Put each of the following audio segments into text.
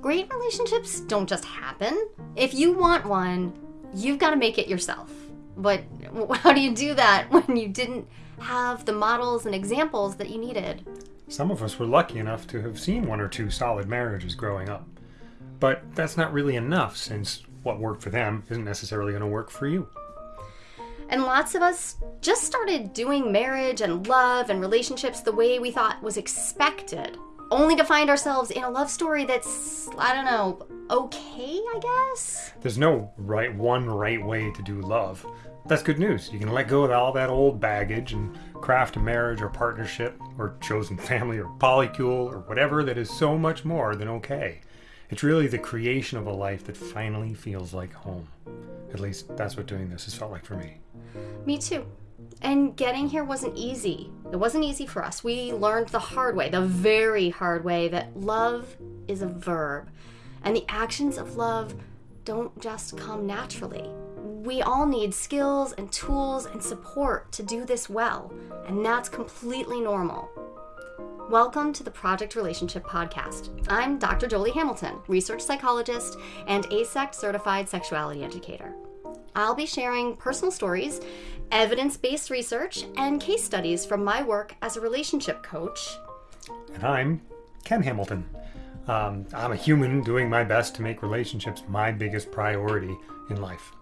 Great relationships don't just happen. If you want one, you've got to make it yourself. But how do you do that when you didn't have the models and examples that you needed? Some of us were lucky enough to have seen one or two solid marriages growing up. But that's not really enough since what worked for them isn't necessarily going to work for you. And lots of us just started doing marriage and love and relationships the way we thought was expected, only to find ourselves in a love story that's, I don't know, okay, I guess? There's no right one right way to do love. That's good news. You can let go of all that old baggage and craft a marriage or partnership or chosen family or polycule or whatever that is so much more than okay. It's really the creation of a life that finally feels like home. At least that's what doing this has felt like for me. Me too. And getting here wasn't easy. It wasn't easy for us. We learned the hard way, the very hard way, that love is a verb. And the actions of love don't just come naturally. We all need skills and tools and support to do this well, and that's completely normal. Welcome to the Project Relationship Podcast. I'm Dr. Jolie Hamilton, research psychologist and AASECT certified sexuality educator. I'll be sharing personal stories, evidence based research, and case studies from my work as a relationship coach. And I'm Ken Hamilton. Um, I'm a human doing my best to make relationships my biggest priority in life.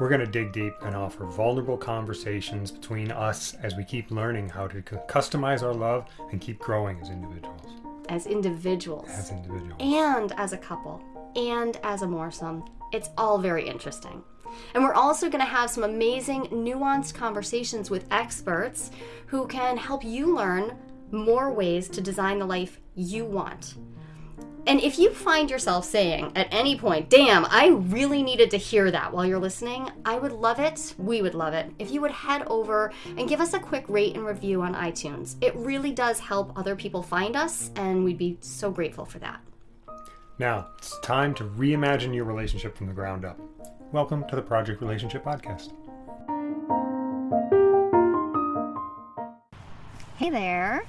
We're going to dig deep and offer vulnerable conversations between us as we keep learning how to customize our love and keep growing as individuals. As individuals. As individuals. And as a couple. And as a moresome. It's all very interesting. And we're also going to have some amazing, nuanced conversations with experts who can help you learn more ways to design the life you want. And if you find yourself saying at any point, damn, I really needed to hear that while you're listening, I would love it, we would love it, if you would head over and give us a quick rate and review on iTunes. It really does help other people find us, and we'd be so grateful for that. Now, it's time to reimagine your relationship from the ground up. Welcome to the Project Relationship Podcast. Hey there.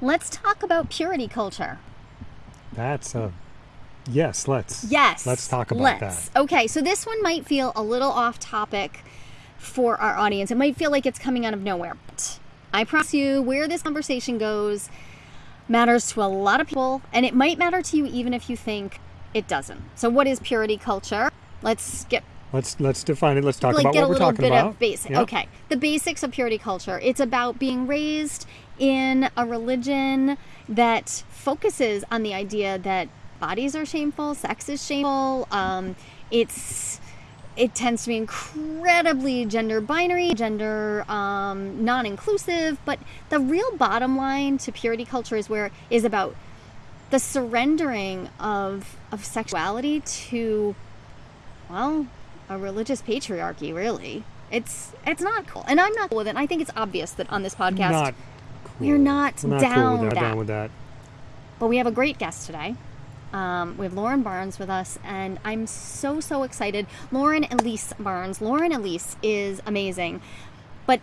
Let's talk about purity culture. That's a yes. Let's yes. Let's talk about let's. that. Okay, so this one might feel a little off topic for our audience. It might feel like it's coming out of nowhere. But I promise you, where this conversation goes matters to a lot of people, and it might matter to you even if you think it doesn't. So, what is purity culture? Let's get Let's let's define it. Let's talk like about get what a we're little talking bit about. of basic. Okay, the basics of purity culture. It's about being raised in a religion that focuses on the idea that bodies are shameful, sex is shameful. Um, it's it tends to be incredibly gender binary, gender um, non-inclusive. But the real bottom line to purity culture is where is about the surrendering of of sexuality to well a religious patriarchy. Really, it's it's not cool, and I'm not cool with it. And I think it's obvious that on this podcast Not you're not, We're not down cool with that. that. Down with that. But we have a great guest today. Um, we have Lauren Barnes with us, and I'm so, so excited. Lauren Elise Barnes. Lauren Elise is amazing. But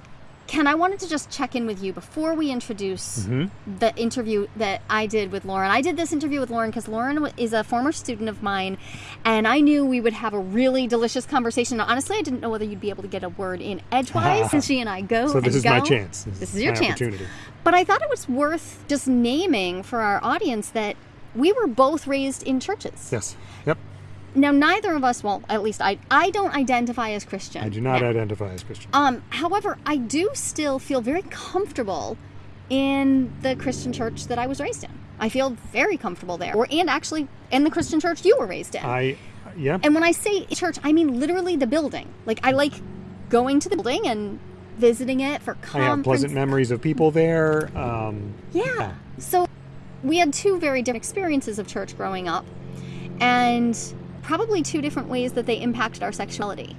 Ken, I wanted to just check in with you before we introduce Mm-hmm. the interview that I did with Lauren. I did this interview with Lauren because Lauren is a former student of mine, and I knew we would have a really delicious conversation. Now, honestly, I didn't know whether you'd be able to get a word in edgewise since she and I go. So this is my chance. This is your chance. But I thought it was worth just naming for our audience that we were both raised in churches. Yes. Yep. Now, neither of us, well, at least I, I don't identify as Christian. I do not Now, identify as Christian. um, however, I do still feel very comfortable in the Christian church that I was raised in. I feel very comfortable there, or and actually in the Christian church you were raised in. I. Yep. and when I say church, I mean literally the building. Like I like going to the building and visiting it for I have pleasant memories of people there. Um, Yeah. So we had two very different experiences of church growing up, and probably two different ways that they impacted our sexuality.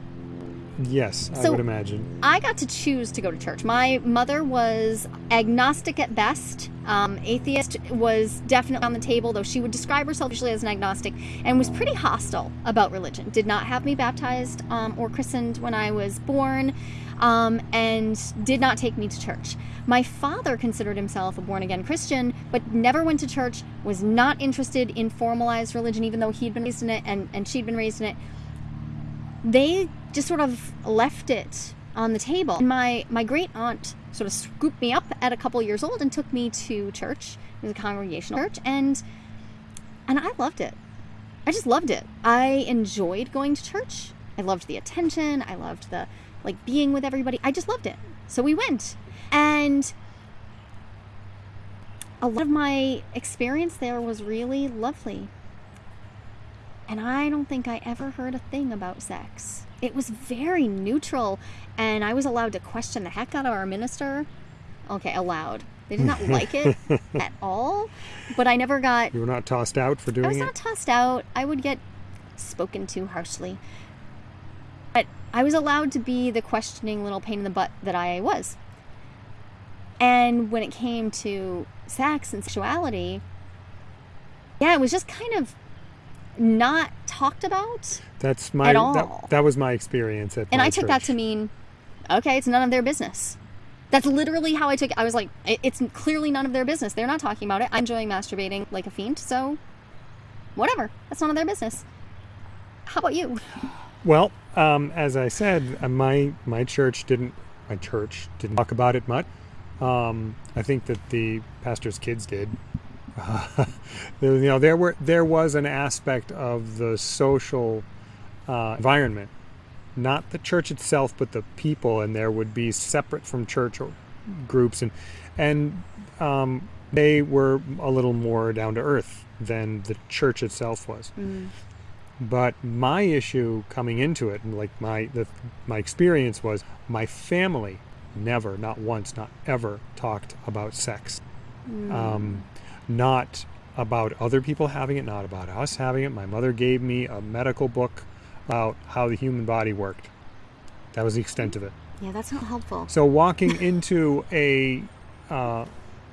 yes, so I would imagine. I got to choose to go to church. My mother was agnostic at best. Um, atheist was definitely on the table, though she would describe herself usually as an agnostic and was pretty hostile about religion. Did not have me baptized um, or christened when I was born. Um, and did not take me to church. My father considered himself a born again Christian, but never went to church, was not interested in formalized religion, even though he'd been raised in it and, and she'd been raised in it. They just sort of left it on the table. And my, my great aunt sort of scooped me up at a couple years old and took me to church. It was a congregational church, and and I loved it. I just loved it. I enjoyed going to church. I loved the attention. I loved the like being with everybody. I just loved it. So we went. And a lot of my experience there was really lovely. And I don't think I ever heard a thing about sex. It was very neutral, and I was allowed to question the heck out of our minister. Okay, allowed. They did not like it at all, but I never got. You were not tossed out for doing it? I was it? not tossed out. I would get spoken to harshly. I was allowed to be the questioning little pain in the butt that I was. And when it came to sex and sexuality, yeah, it was just kind of not talked about. That's my At that, all. that was my experience at And I took that to mean, okay, it's none of their business. That's literally how I took it. I was like, it's clearly none of their business. They're not talking about it. I'm enjoying masturbating like a fiend, so whatever. That's none of their business. How about you? Well, um, as I said, uh, my my church didn't my church didn't talk about it much. Um, I think that the pastor's kids did. there, you know, there were there was an aspect of the social uh, environment, not the church itself, but the people, and there would be separate from church groups, and and um, they were a little more down to earth than the church itself was. But my issue coming into it, and like my the my experience was, my family never, not once, not ever, talked about sex. Um, not about other people having it, not about us having it. My mother gave me a medical book about how the human body worked. That was the extent of it. Yeah, that's not helpful. So walking into a uh,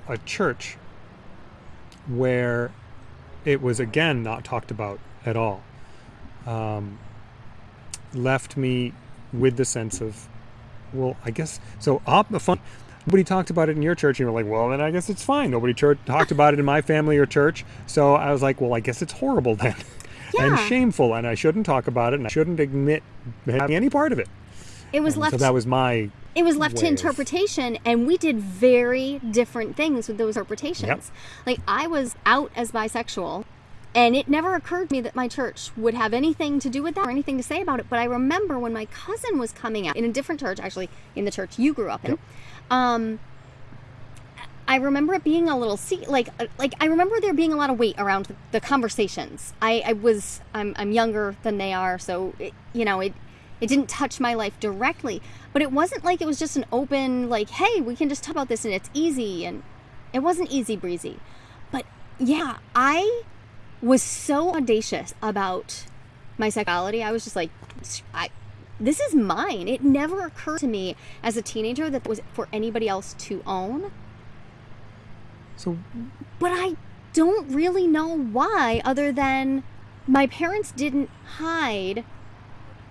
a church where it was again not talked about at all um, left me with the sense of, well, I guess so. Op, fun. Nobody talked about it in your church. And you're like, well, then I guess it's fine. Nobody church, talked about it in my family or church. So I was like, well, I guess it's horrible then. and shameful, and I shouldn't talk about it, and I shouldn't admit having any part of it. It was And left so that was my it was left to way of- interpretation and we did very different things with those interpretations like i was out as bisexual and it never occurred to me that my church would have anything to do with that or anything to say about it but i remember when my cousin was coming out in a different church actually in the church you grew up in Yep. um I remember it being a little see like uh, like I remember there being a lot of weight around the, the conversations. I, I was I'm I'm younger than they are, so it, you know it it didn't touch my life directly, but it wasn't like it was just an open like hey we can just talk about this and it's easy and it wasn't easy breezy, but yeah I was so audacious about my sexuality. I was just like I this is mine. It never occurred to me as a teenager that was for anybody else to own so but I don't really know why, other than my parents didn't hide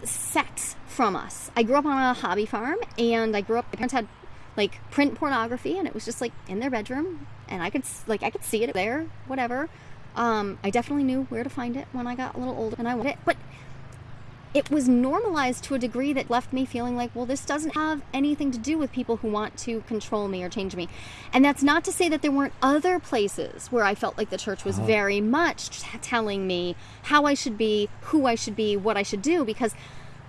sex from us. I grew up on a hobby farm, and I grew up. My parents had like print pornography, and it was just like in their bedroom, and I could like I could see it there, whatever. Um, I definitely knew where to find it when I got a little older, and I wanted it, but it was normalized to a degree that left me feeling like, well, this doesn't have anything to do with people who want to control me or change me. And that's not to say that there weren't other places where I felt like the church was very much t- telling me how I should be, who I should be, what I should do, because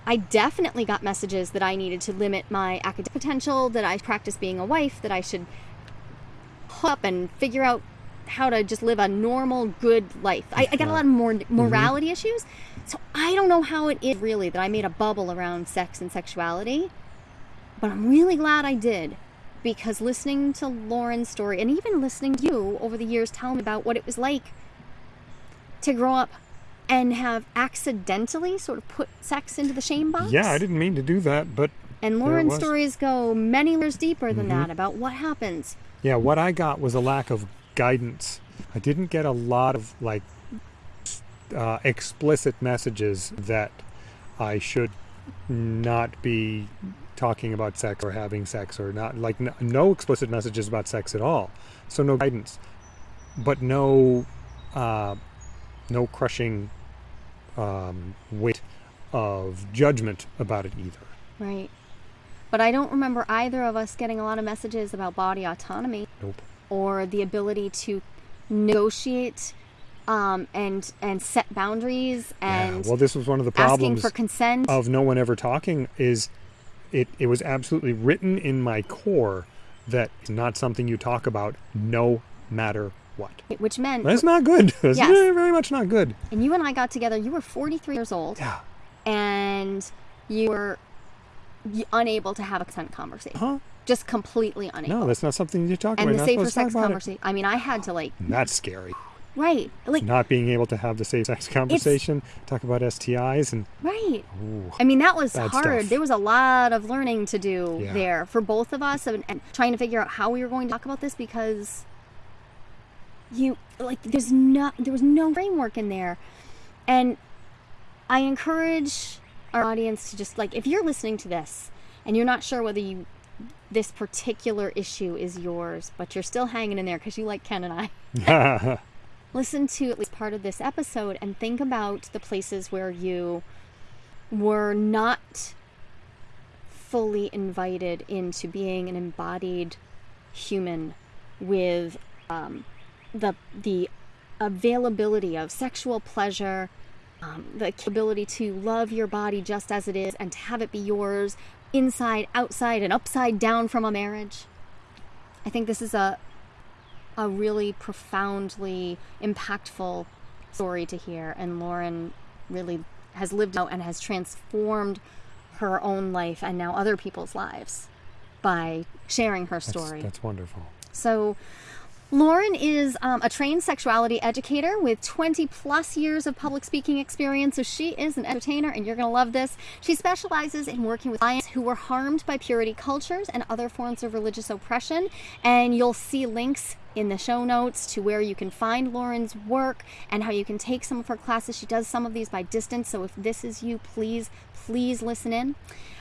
I definitely got messages that I needed to limit my academic potential, that I practice being a wife, that I should hook up and figure out how to just live a normal, good life. I, I got a lot of more morality issues. So I don't know how it is really that I made a bubble around sex and sexuality, but I'm really glad I did because listening to Lauren's story and even listening to you over the years tell me about what it was like to grow up and have accidentally sort of put sex into the shame box. yeah, I didn't mean to do that, but And Lauren's. Mm-hmm. stories go many layers deeper than that about what happens. Yeah, what I got was a lack of guidance. I didn't get a lot of like uh, explicit messages that I should not be talking about sex or having sex or not like no, no explicit messages about sex at all. So no guidance. But no uh, no crushing um, weight of judgment about it either. Right. But I don't remember either of us getting a lot of messages about body autonomy. Nope or the ability to negotiate um, and and set boundaries and yeah. well this was one of the asking problems for consent. of no one ever talking is it, it was absolutely written in my core that it's not something you talk about no matter what which meant that's not good that's Yes. very, very much not good and you and I got together. You were 43 years old, yeah and you were unable to have a consent conversation. huh Just completely unable. no that's not something you talk and about the You're safer supposed to talk sex conversation. I mean, I had to like that's scary right, like not being able to have the safe sex conversation talk about stis and right. ooh, I mean, that was hard. stuff. There was a lot of learning to do Yeah. there for both of us and, and trying to figure out how we were going to talk about this because you like there's no there was no framework in there. And I encourage our audience to just like if you're listening to this and you're not sure whether you this particular issue is yours, but you're still hanging in there because you like Ken and I. listen to at least part of this episode and think about the places where you were not fully invited into being an embodied human with um, the the availability of sexual pleasure, um, the ability to love your body just as it is and to have it be yours inside, outside, and upside down from a marriage. I think this is a a really profoundly impactful story to hear and Lauren really has lived out and has transformed her own life and now other people's lives by sharing her that's, story. that's wonderful So, Lauren is um, a trained sexuality educator with 20 plus years of public speaking experience. So, she is an entertainer, and you're going to love this. She specializes in working with clients who were harmed by purity cultures and other forms of religious oppression. And you'll see links in the show notes to where you can find Lauren's work and how you can take some of her classes. She does some of these by distance. So, if this is you, please, please listen in.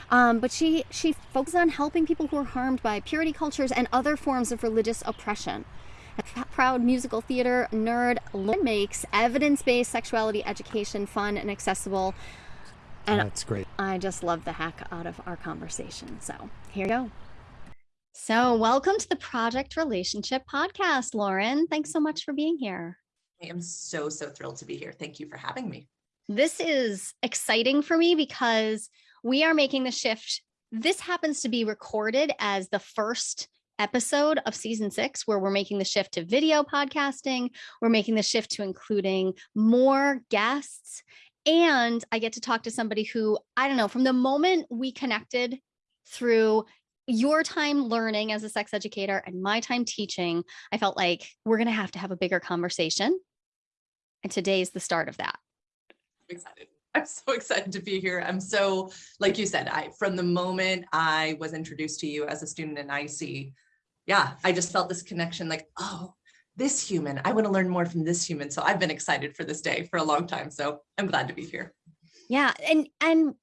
Um, but she she focuses on helping people who are harmed by purity cultures and other forms of religious oppression. A proud musical theater nerd, Lauren makes evidence-based sexuality education fun and accessible. And that's great I just love the heck out of our conversation. So here you go. So welcome to the Project Relationship Podcast, Lauren. Thanks so much for being here. I am so, so thrilled to be here. Thank you for having me. this is exciting for me because we are making the shift. This happens to be recorded as the first episode of season six, where we're making the shift to video podcasting. We're making the shift to including more guests. And I get to talk to somebody who, I don't know, from the moment we connected through your time learning as a sex educator and my time teaching, I felt like we're going to have to have a bigger conversation. And today's the start of that. I'm excited. I'm so excited to be here. I'm so, like you said, I from the moment I was introduced to you as a student in IC, yeah, I just felt this connection like, oh, this human, I want to learn more from this human. So I've been excited for this day for a long time. So I'm glad to be here. Yeah, and and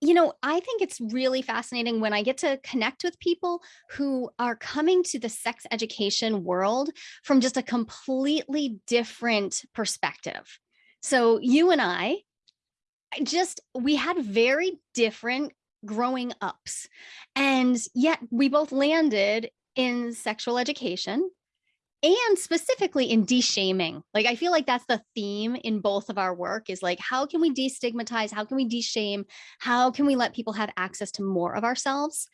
you know, I think it's really fascinating when I get to connect with people who are coming to the sex education world from just a completely different perspective. So you and I just we had very different growing ups. And yet we both landed in sexual education and specifically in de-shaming. Like i feel like that's the theme in both of our work is like how can we destigmatize? How can we de-shame? How can we let people have access to more of ourselves?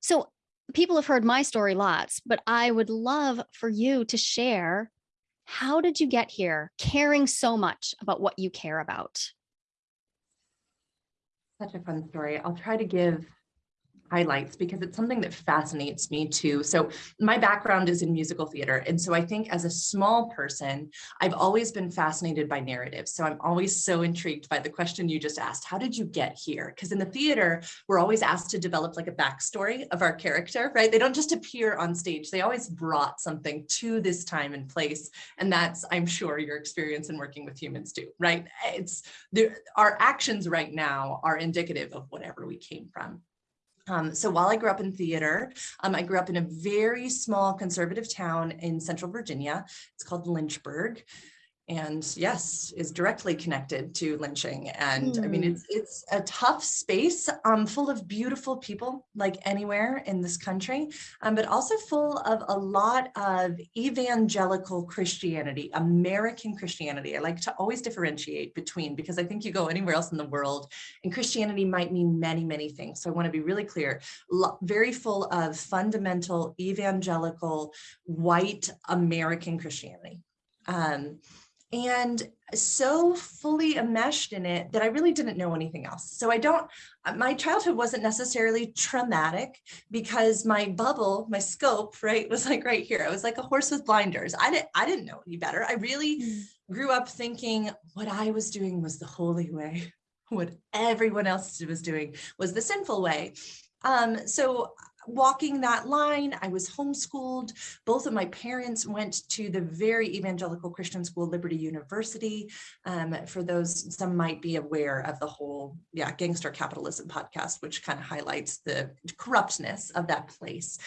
So people have heard my story lots but i would love for you to share how did you get here caring so much about what you care about? Such a fun story. I'll try to give highlights because it's something that fascinates me too. So my background is in musical theater. And so I think as a small person, I've always been fascinated by narratives. So I'm always so intrigued by the question you just asked, how did you get here? Because in the theater, we're always asked to develop like a backstory of our character, right? They don't just appear on stage. They always brought something to this time and place. And that's, I'm sure, your experience in working with humans too, right? It's our actions right now are indicative of whatever we came from. Um, so while I grew up in theater, um, I grew up in a very small conservative town in central Virginia. It's called Lynchburg and yes is directly connected to lynching. And i mean Hmm. it's it's a tough space um full of beautiful people like anywhere in this country um, but also full of a lot of evangelical christianity american christianity. I like to always differentiate between because i think you go anywhere else in the world and christianity might mean many many things. So i want to be really clear very full of fundamental evangelical white american christianity. Um, and so fully enmeshed in it that I really didn't know anything else. So I don't, uh, my childhood wasn't necessarily traumatic because my bubble, my scope, right, was like right here. I was like a horse with blinders. I didn't, I didn't know any better. I really grew up thinking what I was doing was the holy way. What everyone else was doing was the sinful way. Um, so walking that line, I was homeschooled. Both of my parents went to the very evangelical Christian school, Liberty University. Um, for those, some might be aware of the whole, yeah, gangster capitalism podcast, which kind of highlights the corruptness of that place.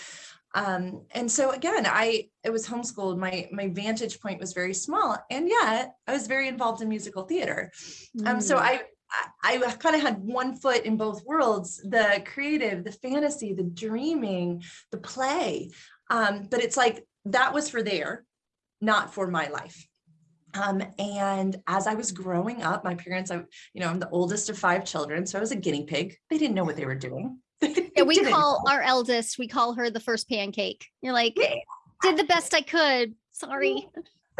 Um, and so again, I it was homeschooled. My my vantage point was very small, and yet I was very involved in musical theater. Um, so Mm. I I, I kind of had one foot in both worlds, the creative, the fantasy, the dreaming, the play. Um, but it's like that was for there, not for my life. Um, and as I was growing up, my parents, I, you know, I'm the oldest of five children, so I was a guinea pig. They didn't know what they were doing. Yeah, we call our eldest, we call her the first pancake. You're like, did the best I could. Sorry.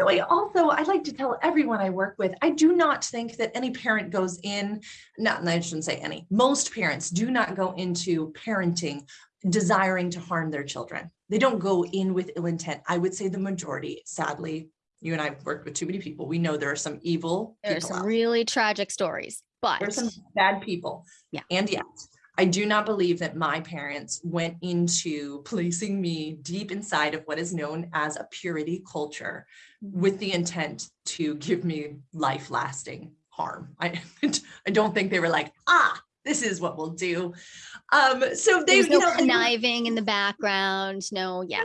I also, I like to tell everyone I work with, I do not think that any parent goes in, not, I shouldn't say any, most parents do not go into parenting desiring to harm their children. They don't go in with ill intent. I would say the majority, sadly, you and I have worked with too many people. We know there are some evil There's people some out really tragic stories, but there's some bad people. Yeah. And yet, I do not believe that my parents went into placing me deep inside of what is known as a purity culture with the intent to give me life lasting harm. I, I don't think they were like, ah, this is what we'll do. Um, so they, there's you no know, conniving in the background. No, yeah.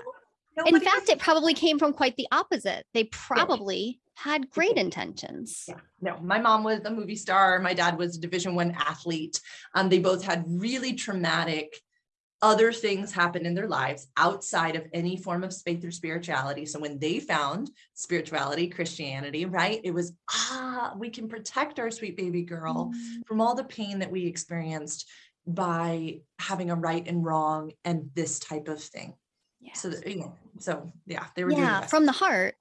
In fact, it probably came from quite the opposite. They probably had great intentions. Yeah, no, my mom was a movie star. My dad was a division one athlete. Um, they both had really traumatic other things happen in their lives outside of any form of faith or spirituality. So when they found spirituality, Christianity, right, it was, ah, we can protect our sweet baby girl from all the pain that we experienced by having a right and wrong and this type of thing. Yeah. So, you know, so yeah, they were doing Yeah, from the heart.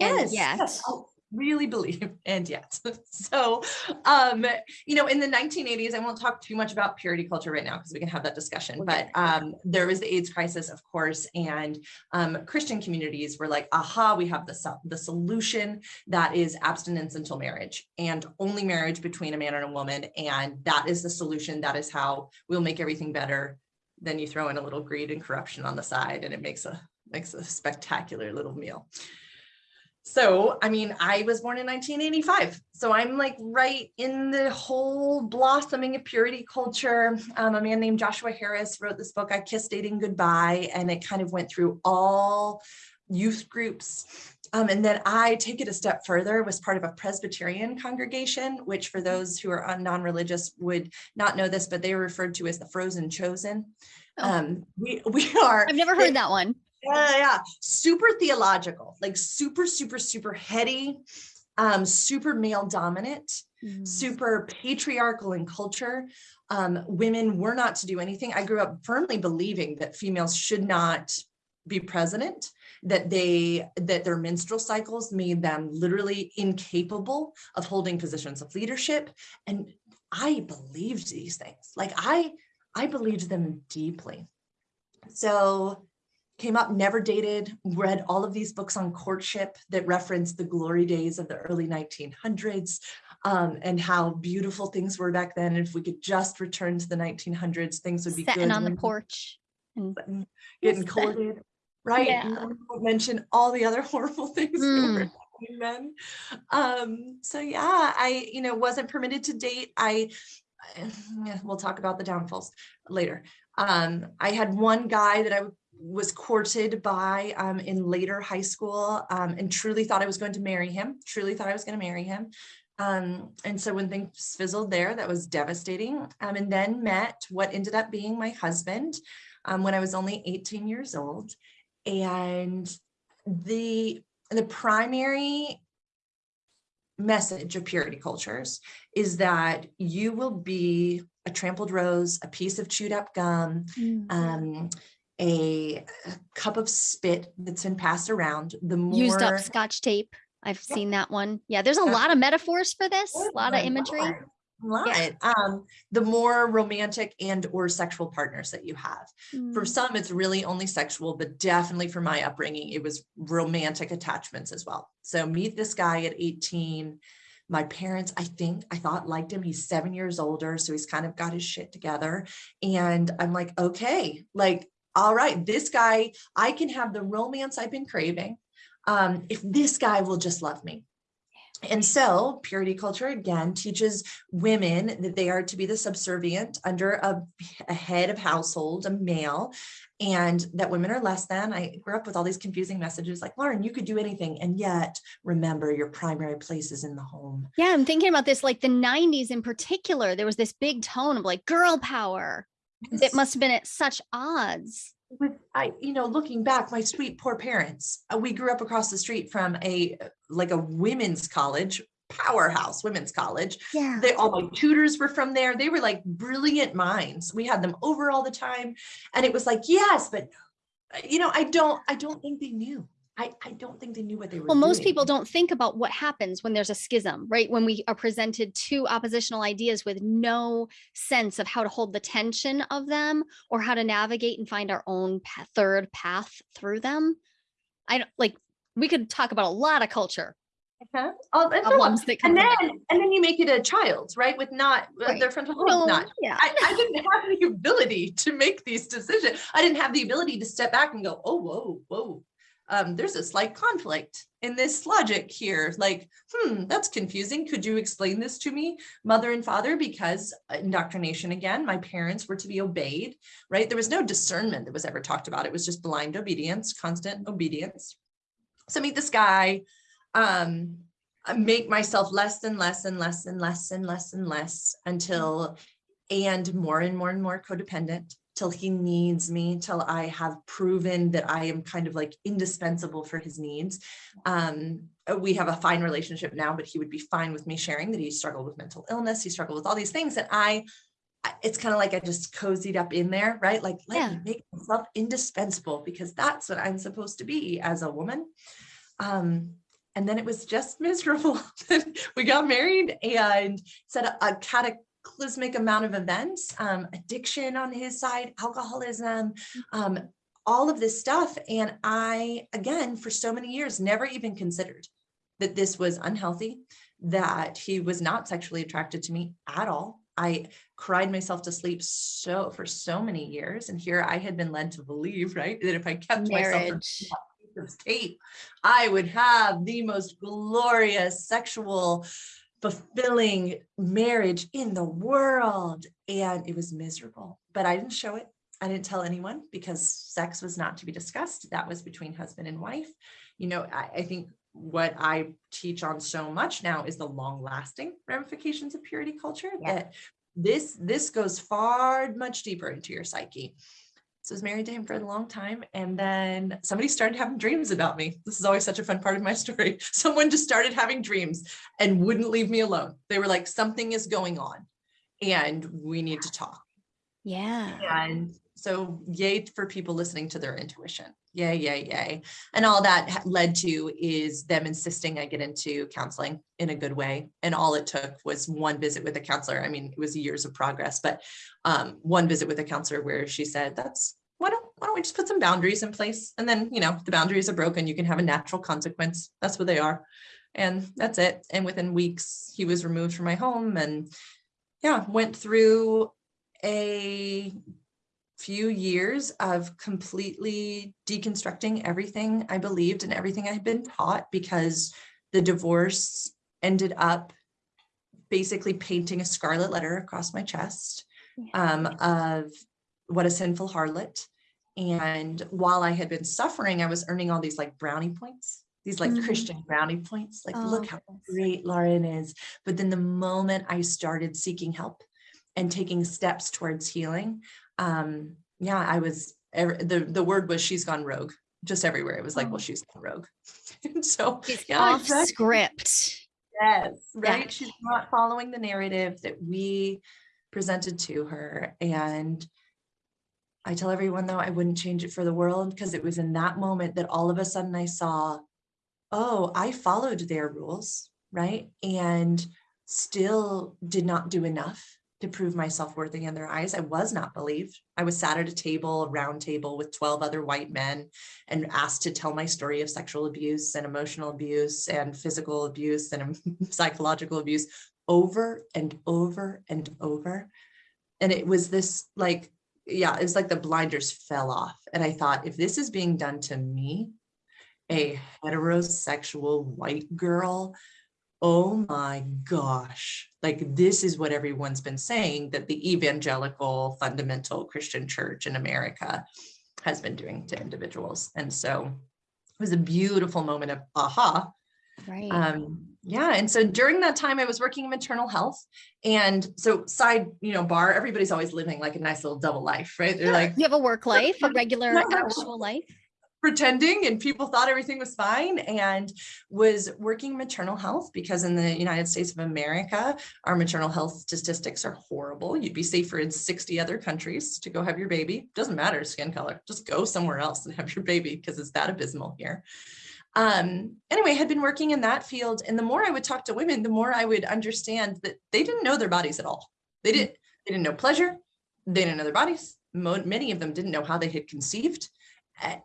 And Yes, yet, yes, I really believe, and yet. So, um, you know, in the 1980s, I won't talk too much about purity culture right now because we can have that discussion. But um, there was the AIDS crisis, of course, and um, Christian communities were like, "Aha, we have the the solution that is abstinence until marriage, and only marriage between a man and a woman, and that is the solution. That is how we'll make everything better." Then you throw in a little greed and corruption on the side, and it makes a makes a spectacular little meal. So, I mean, I was born in 1985. So I'm like right in the whole blossoming of purity culture. Um, a man named Joshua Harris wrote this book, I Kissed Dating Goodbye, and it kind of went through all youth groups. Um, and then I take it a step further, was part of a Presbyterian congregation, which for those who are non-religious would not know this, but they are referred to as the frozen chosen. Oh. Um, we, we are I've never heard that one. Yeah, yeah, super theological, like super, super, super heady, um, super male dominant, Mm. super patriarchal in culture. Um, women were not to do anything. I grew up firmly believing that females should not be president, that they that their menstrual cycles made them literally incapable of holding positions of leadership. And I believed these things. Like I, I believed them deeply. So came up, never dated, read all of these books on courtship that reference the glory days of the early 1900s um, and how beautiful things were back then. And if we could just return to the 1900s, things would be Sitting good. on the porch. and getting courted, right? Yeah. I mention all the other horrible things that were Mm. happening then. Um, so yeah, I, you know, wasn't permitted to date. I, yeah, we'll talk about the downfalls later. Um, I had one guy that I was courted by um, in later high school um, and truly thought I was going to marry him, truly thought I was going to marry him. Um, and so when things fizzled there, that was devastating. Um, and then met what ended up being my husband um, when I was only 18 years old. And the, the primary message of purity cultures is that you will be a trampled rose, a piece of chewed up gum, Mm. um, a, a cup of spit that's been passed around, the more Used up scotch tape. I've Yep. seen that one. Yeah, there's a lot of metaphors for this, a lot of imagery. lot, a lot. Um, the more romantic and or sexual partners that you have. For Mm. some, it's really only sexual, but definitely for my upbringing, it was romantic attachments as well. So meet this guy at 18. My parents, I think, I thought liked him. He's seven years older, so he's kind of got his shit together. And I'm like, okay, like, all right, this guy, I can have the romance I've been craving. Um, if this guy will just love me. And so purity culture again teaches women that they are to be the subservient under a, a head of household, a male, and that women are less than. I grew up with all these confusing messages like, Lauren, you could do anything. And yet remember your primary place is in the home. Yeah, I'm thinking about this like the 90s in particular. There was this big tone of like girl power. It must have been at such odds. with I, you know, looking back, my sweet poor parents, uh, we grew up across the street from a like a women's college, powerhouse women's college. Yeah. They all my tutors were from there. They were like brilliant minds. We had them over all the time. And it was like, yes, but uh, you know, I don't, I don't think they knew. I, I don't think they knew what they were Well, most doing. people don't think about what happens when there's a schism, right? When we are presented two oppositional ideas with no sense of how to hold the tension of them or how to navigate and find our own pa- third path through them. I don't like, we could talk about a lot of culture Uh-huh. Oh, and of that come and then and then you make it a child, right? With not uh, Right. their frontal lobe No, not yeah. I, I didn't have the ability to make these decisions. I didn't have the ability to step back and go, oh, whoa, whoa. Um, there's a slight conflict in this logic here. Like, hmm, that's confusing. Could you explain this to me, mother and father? Because uh, indoctrination again, my parents were to be obeyed, right? There was no discernment that was ever talked about. It was just blind obedience, constant obedience. So meet this guy. Um, make myself less and less and less and less and less and less until and more and more and more codependent till he needs me till i have proven that i am kind of like indispensable for his needs um we have a fine relationship now but he would be fine with me sharing that he struggled with mental illness he struggled with all these things and i it's kind of like i just cozied up in there right like let me Yeah. make myself indispensable because that's what i'm supposed to be as a woman um and then it was just miserable. we got married and said a, a cataclysmic amount of events, um, addiction on his side, alcoholism, um, all of this stuff. And I, again, for so many years, never even considered that this was unhealthy, that he was not sexually attracted to me at all. I cried myself to sleep so for so many years. And here I had been led to believe, right, that if I kept myself from Marriage. tape, I would have the most glorious sexual fulfilling marriage in the world. And it was miserable, but I didn't show it. I didn't tell anyone because sex was not to be discussed. That was between husband and wife. You know, I, I think what I teach on so much now is the long lasting ramifications of purity culture Yeah. that this this goes far much deeper into your psyche so I was married to him for a long time. And then somebody started having dreams about me. This is always such a fun part of my story. Someone just started having dreams and wouldn't leave me alone. They were like, something is going on and we need to talk. Yeah. And so yay for people listening to their intuition. Yay, yay, yay. And all that led to is them insisting I get into counseling in a good way. And all it took was one visit with a counselor. I mean, it was years of progress, but um, one visit with a counselor where she said, that's, why don't, why don't we just put some boundaries in place? And then, you know, the boundaries are broken, you can have a natural consequence. That's what they are. And that's it. And within weeks, he was removed from my home and yeah, went through a few years of completely deconstructing everything I believed and everything I had been taught because the divorce ended up basically painting a scarlet letter across my chest um, of What a Sinful Harlot. And while I had been suffering, I was earning all these like brownie points, these like Mhm. Christian brownie points. Like, Oh, look how great Lauren is. But then the moment I started seeking help and taking steps towards healing, um, yeah, I was the the word was she's gone rogue just everywhere. It was like, Oh. well, she's gone rogue. and so She's yeah, off exactly. script. Yes, Yeah. right. She's not following the narrative that we presented to her. And I tell everyone though, I wouldn't change it for the world because it was in that moment that all of a sudden I saw, oh, I followed their rules, right? And still did not do enough to prove myself worthy in their eyes. I was not believed. I was sat at a table, a round table with 12 other white men and asked to tell my story of sexual abuse and emotional abuse and physical abuse and psychological abuse over and over and over. And it was this like, yeah, it was like the blinders fell off. And I thought, if this is being done to me, a heterosexual white girl, oh my gosh, like this is what everyone's been saying that the evangelical fundamental Christian church in America has been doing to individuals. And so it was a beautiful moment of aha. Right. Um, yeah. And so during that time, I was working in maternal health. And so, side, you know, bar, everybody's always living like a nice little double life, right? They're like, you have a work life, a regular actual life. Pretending and people thought everything was fine and was working maternal health because in the United States of America, our maternal health statistics are horrible. You'd be safer in 60 other countries to go have your baby. Doesn't matter skin color, just go somewhere else and have your baby because it's that abysmal here. Um, anyway, had been working in that field and the more I would talk to women, the more I would understand that they didn't know their bodies at all. They didn't, they didn't know pleasure. They didn't know their bodies. Mo- many of them didn't know how they had conceived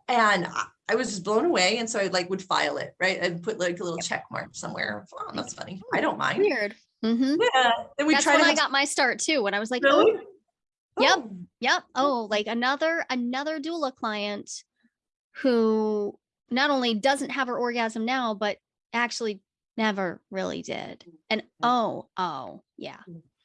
and I- was just blown away. And so I like would file it, right? I'd put like a little check mark somewhere. Oh, that's funny. I don't mind. Weird. Mm -hmm. Yeah. Then we That's try when I got my start too. When I was like, Really? oh, Yep. Oh, Yep. Oh, like another another doula client who not only doesn't have her orgasm now, but actually never really did. And oh, oh, yeah,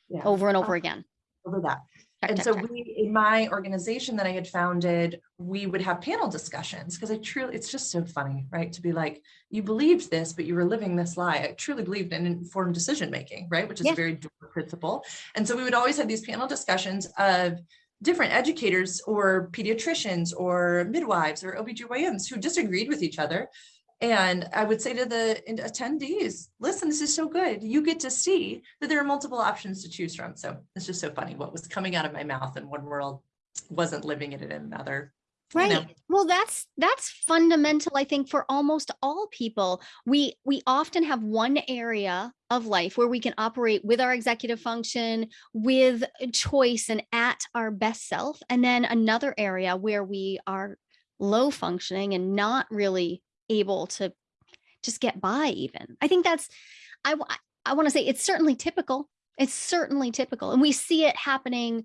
yeah, over and Uh, over again. over that. Check, And check, so check. we, in my organization that I had founded, we would have panel discussions because I truly, it's just so funny, right? To be like, you believed this, but you were living this lie. I truly believed in informed decision making, right? Which is a very principle. And so we would always have these panel discussions of different educators or pediatricians or midwives or OBGYNs who disagreed with each other. And I would say to the attendees, listen, this is so good. You get to see that there are multiple options to choose from. So it's just so funny what was coming out of my mouth in one world wasn't living it in another. you know. Right. Well, that's that's fundamental I think for almost all people. We we often have one area of life where we can operate with our executive function, with choice and at our best self, and then another area where we are low functioning and not really able to just get by even. I think that's I I want to say it's certainly typical. It's certainly typical and we see it happening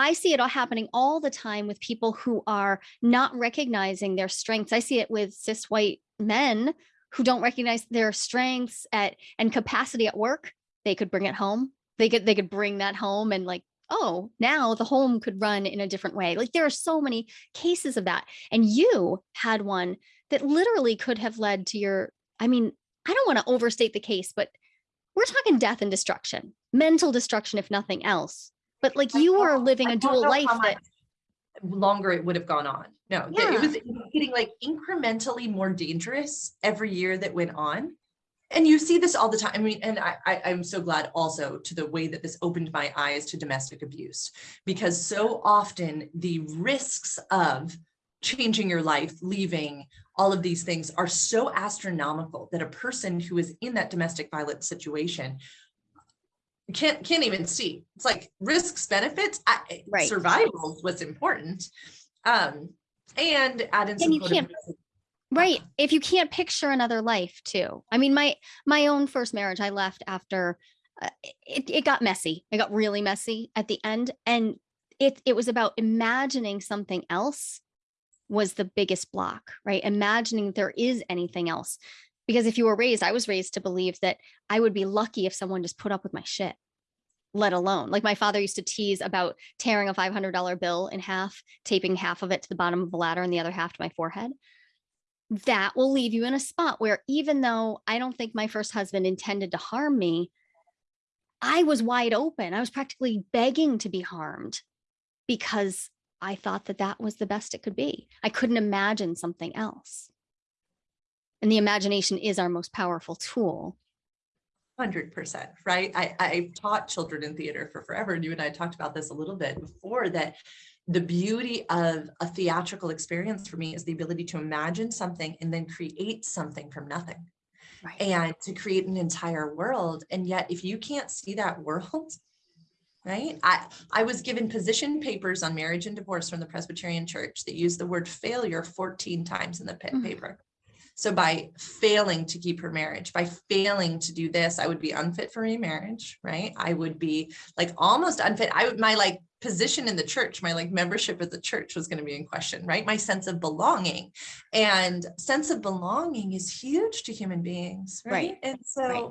I see it all happening all the time with people who are not recognizing their strengths. I see it with cis white men who don't recognize their strengths at and capacity at work. They could bring it home. They could they could bring that home and like, oh, now the home could run in a different way. Like there are so many cases of that. And you had one that literally could have led to your, I mean, I don't want to overstate the case, but we're talking death and destruction, mental destruction, if nothing else. But like you were living a dual life that longer it would have gone on. No, Yeah. it was it was getting like incrementally more dangerous every year that went on. And you see this all the time. I mean, and I, I I'm so glad also to the way that this opened my eyes to domestic abuse, because so often the risks of changing your life, leaving, all of these things are so astronomical that a person who is in that domestic violence situation can't can't even see. It's like risks, benefits, I, Right. survival is what's important. Um, and add in some you can't- right if you can't picture another life too i mean my my own first marriage i left after uh, it, it got messy it got really messy at the end and it it was about imagining something else was the biggest block right imagining there is anything else because if you were raised i was raised to believe that i would be lucky if someone just put up with my shit let alone like my father used to tease about tearing a $500 bill in half, taping half of it to the bottom of the ladder and the other half to my forehead. That will leave you in a spot where even though I don't think my first husband intended to harm me, I was wide open. I was practically begging to be harmed because I thought that that was the best it could be. I couldn't imagine something else. And the imagination is our most powerful tool. Hundred percent, right? I, I've taught children in theater for forever. And you and I talked about this a little bit before that the beauty of a theatrical experience for me is the ability to imagine something and then create something from nothing Right. and to create an entire world. And yet, if you can't see that world, right? I, I was given position papers on marriage and divorce from the Presbyterian Church that used the word failure 14 times in the Mhm. paper. So by failing to keep her marriage, by failing to do this, I would be unfit for remarriage, right? I would be like almost unfit. I would my like position in the church, my like membership at the church was going to be in question, right? My sense of belonging. And sense of belonging is huge to human beings, right? Right. And so Right.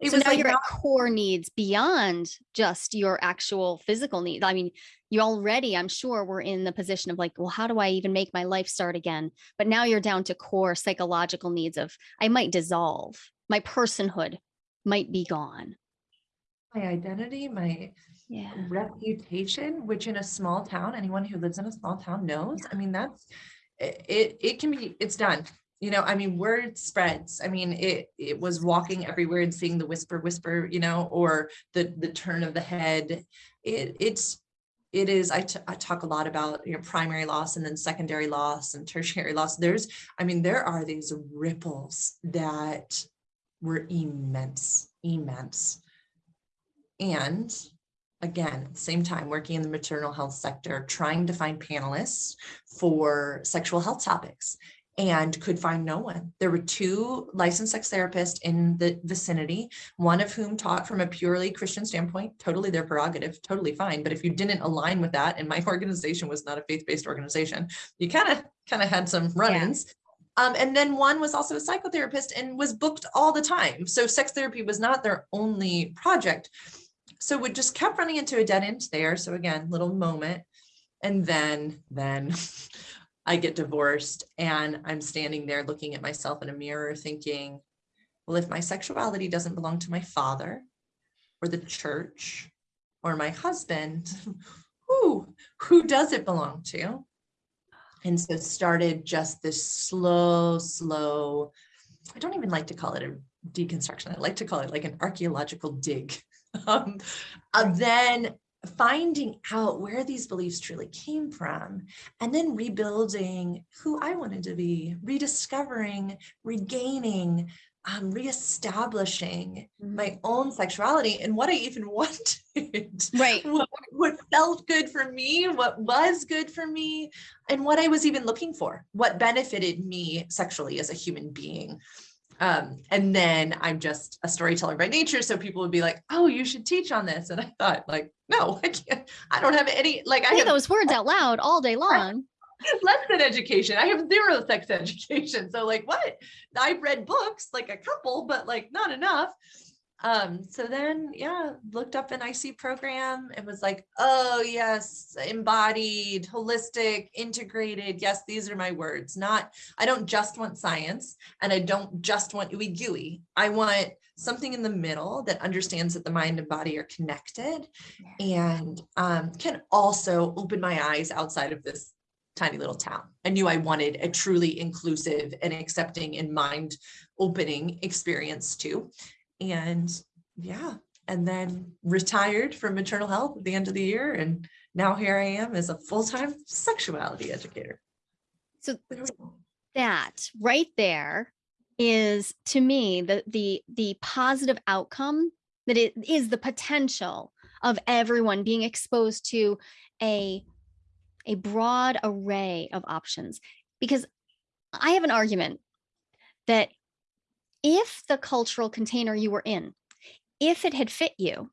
It so was now like you're not- at core needs beyond just your actual physical needs. I mean, you already, I'm sure, were in the position of like, well, how do I even make my life start again? But now you're down to core psychological needs of I might dissolve, my personhood might be gone. my identity, my Yeah. reputation, which in a small town, anyone who lives in a small town knows, I mean, that's, it, it, it can be, it's done. You know, I mean, word spreads. I mean, it, it was walking everywhere and seeing the whisper, whisper, you know, or the, the turn of the head. It, it's, it is, I, I talk a lot about, you know, primary loss and then secondary loss and tertiary loss. There's, I mean, there are these ripples that were immense, immense. And again, at the same time, working in the maternal health sector, trying to find panelists for sexual health topics and could find no one. There were two licensed sex therapists in the vicinity, one of whom taught from a purely Christian standpoint, totally their prerogative, totally fine. But if you didn't align with that, and my organization was not a faith-based organization, you kind of kind of had some run-ins. Um, and then one was also a psychotherapist and was booked all the time. So sex therapy was not their only project. So we just kept running into a dead end there. So again, little moment. And then, then I get divorced and I'm standing there looking at myself in a mirror thinking, well, if my sexuality doesn't belong to my father or the church or my husband, who, who does it belong to? And so started just this slow, slow, I don't even like to call it a deconstruction. I like to call it like an archaeological dig. Um, of then finding out where these beliefs truly came from, and then rebuilding who I wanted to be, rediscovering, regaining, um, reestablishing my own sexuality and what I even wanted Right. what, what felt good for me, what was good for me, and what I was even looking for, what benefited me sexually as a human being. Um, and then I'm just a storyteller by nature. So people would be like, oh, you should teach on this. And I thought, like, no, I can't, I don't have any, like, I have those words out loud all day long. less than education. I have zero sex education. So like what? I've read books, like a couple, but like not enough. Um, so then yeah, looked up an IC program and was like, oh yes, embodied, holistic, integrated. Yes, these are my words. Not, I don't just want science and I don't just want ooey gooey. I want something in the middle that understands that the mind and body are connected and um, can also open my eyes outside of this tiny little town. I knew I wanted a truly inclusive and accepting and mind opening experience too. And yeah, and then retired from maternal health at the end of the year. And now here I am as a full time sexuality educator. So There we go. that right there is to me the the the positive outcome that it is the potential of everyone being exposed to a a broad array of options because i have an argument that if the cultural container you were in if it had fit you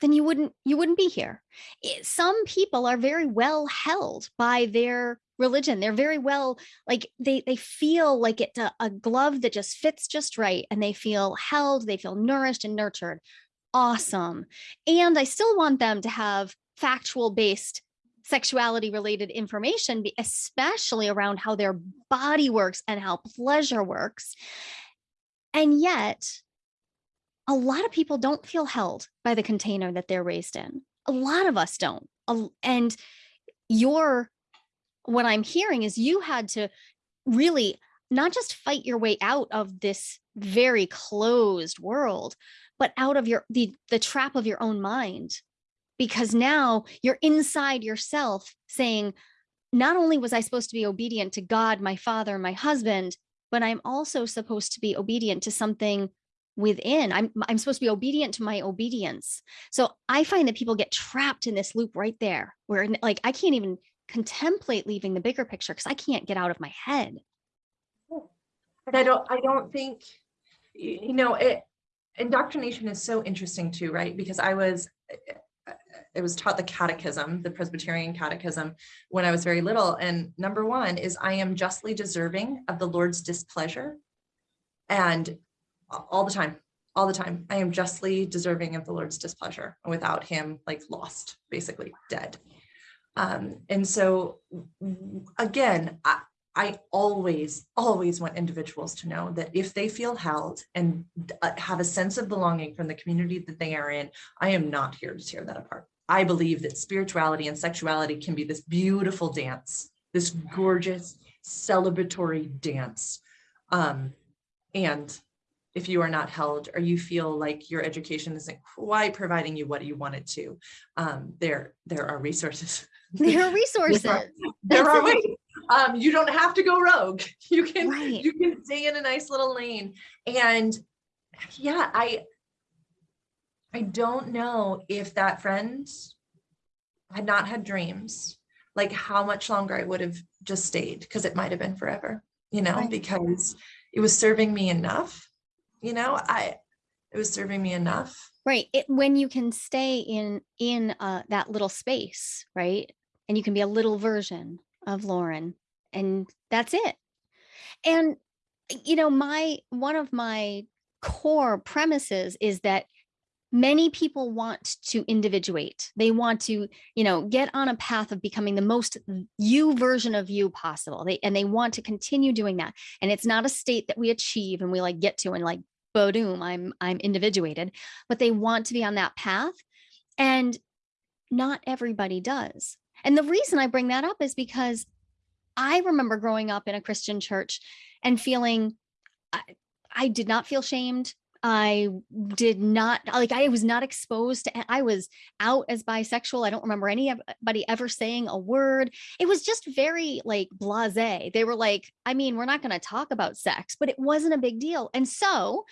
then you wouldn't you wouldn't be here It- some people are very well held by their religion they're very well like they they feel like it's a, a glove that just fits just right and they feel held they feel nourished and nurtured awesome. And I still want them to have factual based sexuality related information, especially around how their body works and how pleasure works. And yet, a lot of people don't feel held by the container that they're raised in. A lot of us don't. And your, what I'm hearing is you had to really not just fight your way out of this very closed world, but out of your the the trap of your own mind because now you're inside yourself saying not only was i supposed to be obedient to god my father my husband but i'm also supposed to be obedient to something within. I'm i'm supposed to be obedient to my obedience. So i find that people get trapped in this loop right there where like i can't even contemplate leaving the bigger picture because i can't get out of my head. Hmm. But I don't, I don't think, you know, it, indoctrination is so interesting too, right? Because I was, eh, I was taught the catechism, the Presbyterian catechism, when I was very little. And number one is I am justly deserving of the Lord's displeasure. And all the time, all the time, I am justly deserving of the Lord's displeasure. Without him, like lost, basically dead. Um, and so again, I always, always want individuals to know that if they feel held and uh, have a sense of belonging from the community that they are in, I am not here to tear that apart. I believe that spirituality and sexuality can be this beautiful dance, this gorgeous celebratory dance. Um, and if you are not held or you feel like your education isn't quite providing you what you want it to, um, there, there are resources. there are resources there That's are ways. Um, you don't have to go rogue. You can Right. you can stay in a nice little lane. And yeah, I I don't know if that friend had not had dreams, like how much longer I would have just stayed because it might have been forever, you know, Right. because it was serving me enough. You know, I it was serving me enough. right it, when you can stay in in uh, that little space right and you can be a little version of lauren and that's it. And you know my one of my core premises is that many people want to individuate. They want to you know get on a path of becoming the most you version of you possible. They and they want to continue doing that. And it's not a state that we achieve and we like get to and like boom i'm i'm individuated but they want to be on that path and not everybody does and the reason i bring that up is because i remember growing up in a christian church and feeling i, I did not feel shamed. I did not like i was not exposed to i was out as bisexual. I don't remember anybody ever saying a word. It was just very like blase they were like i mean we're not going to talk about sex but it wasn't a big deal. And so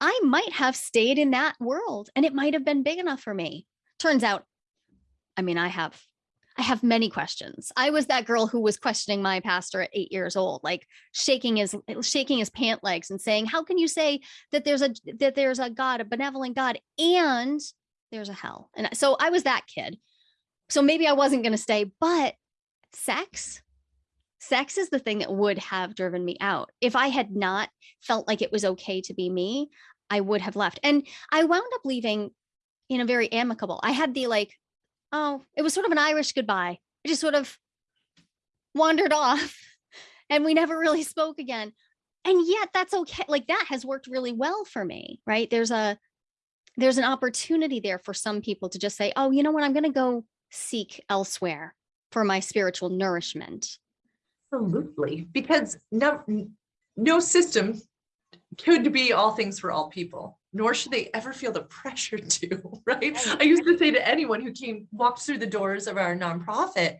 i might have stayed in that world and it might have been big enough for me. Turns out i mean i have i have many questions. I was that girl who was questioning my pastor at eight years old like shaking his shaking his pant legs and saying how can you say that there's a that there's a god a benevolent god and there's a hell? And so i was that kid. So maybe i wasn't going to stay but sex sex is the thing that would have driven me out. If i had not felt like it was okay to be me i would have left. And i wound up leaving in a very amicable i had the like oh it was sort of an irish goodbye. I just sort of wandered off and we never really spoke again. And yet that's okay. Like that has worked really well for me right? There's a there's an opportunity there for some people to just say oh you know what? I'm going to go seek elsewhere for my spiritual nourishment. Absolutely, because no, no system could be all things for all people, nor should they ever feel the pressure to, right? I used to say to anyone who came, walked through the doors of our nonprofit,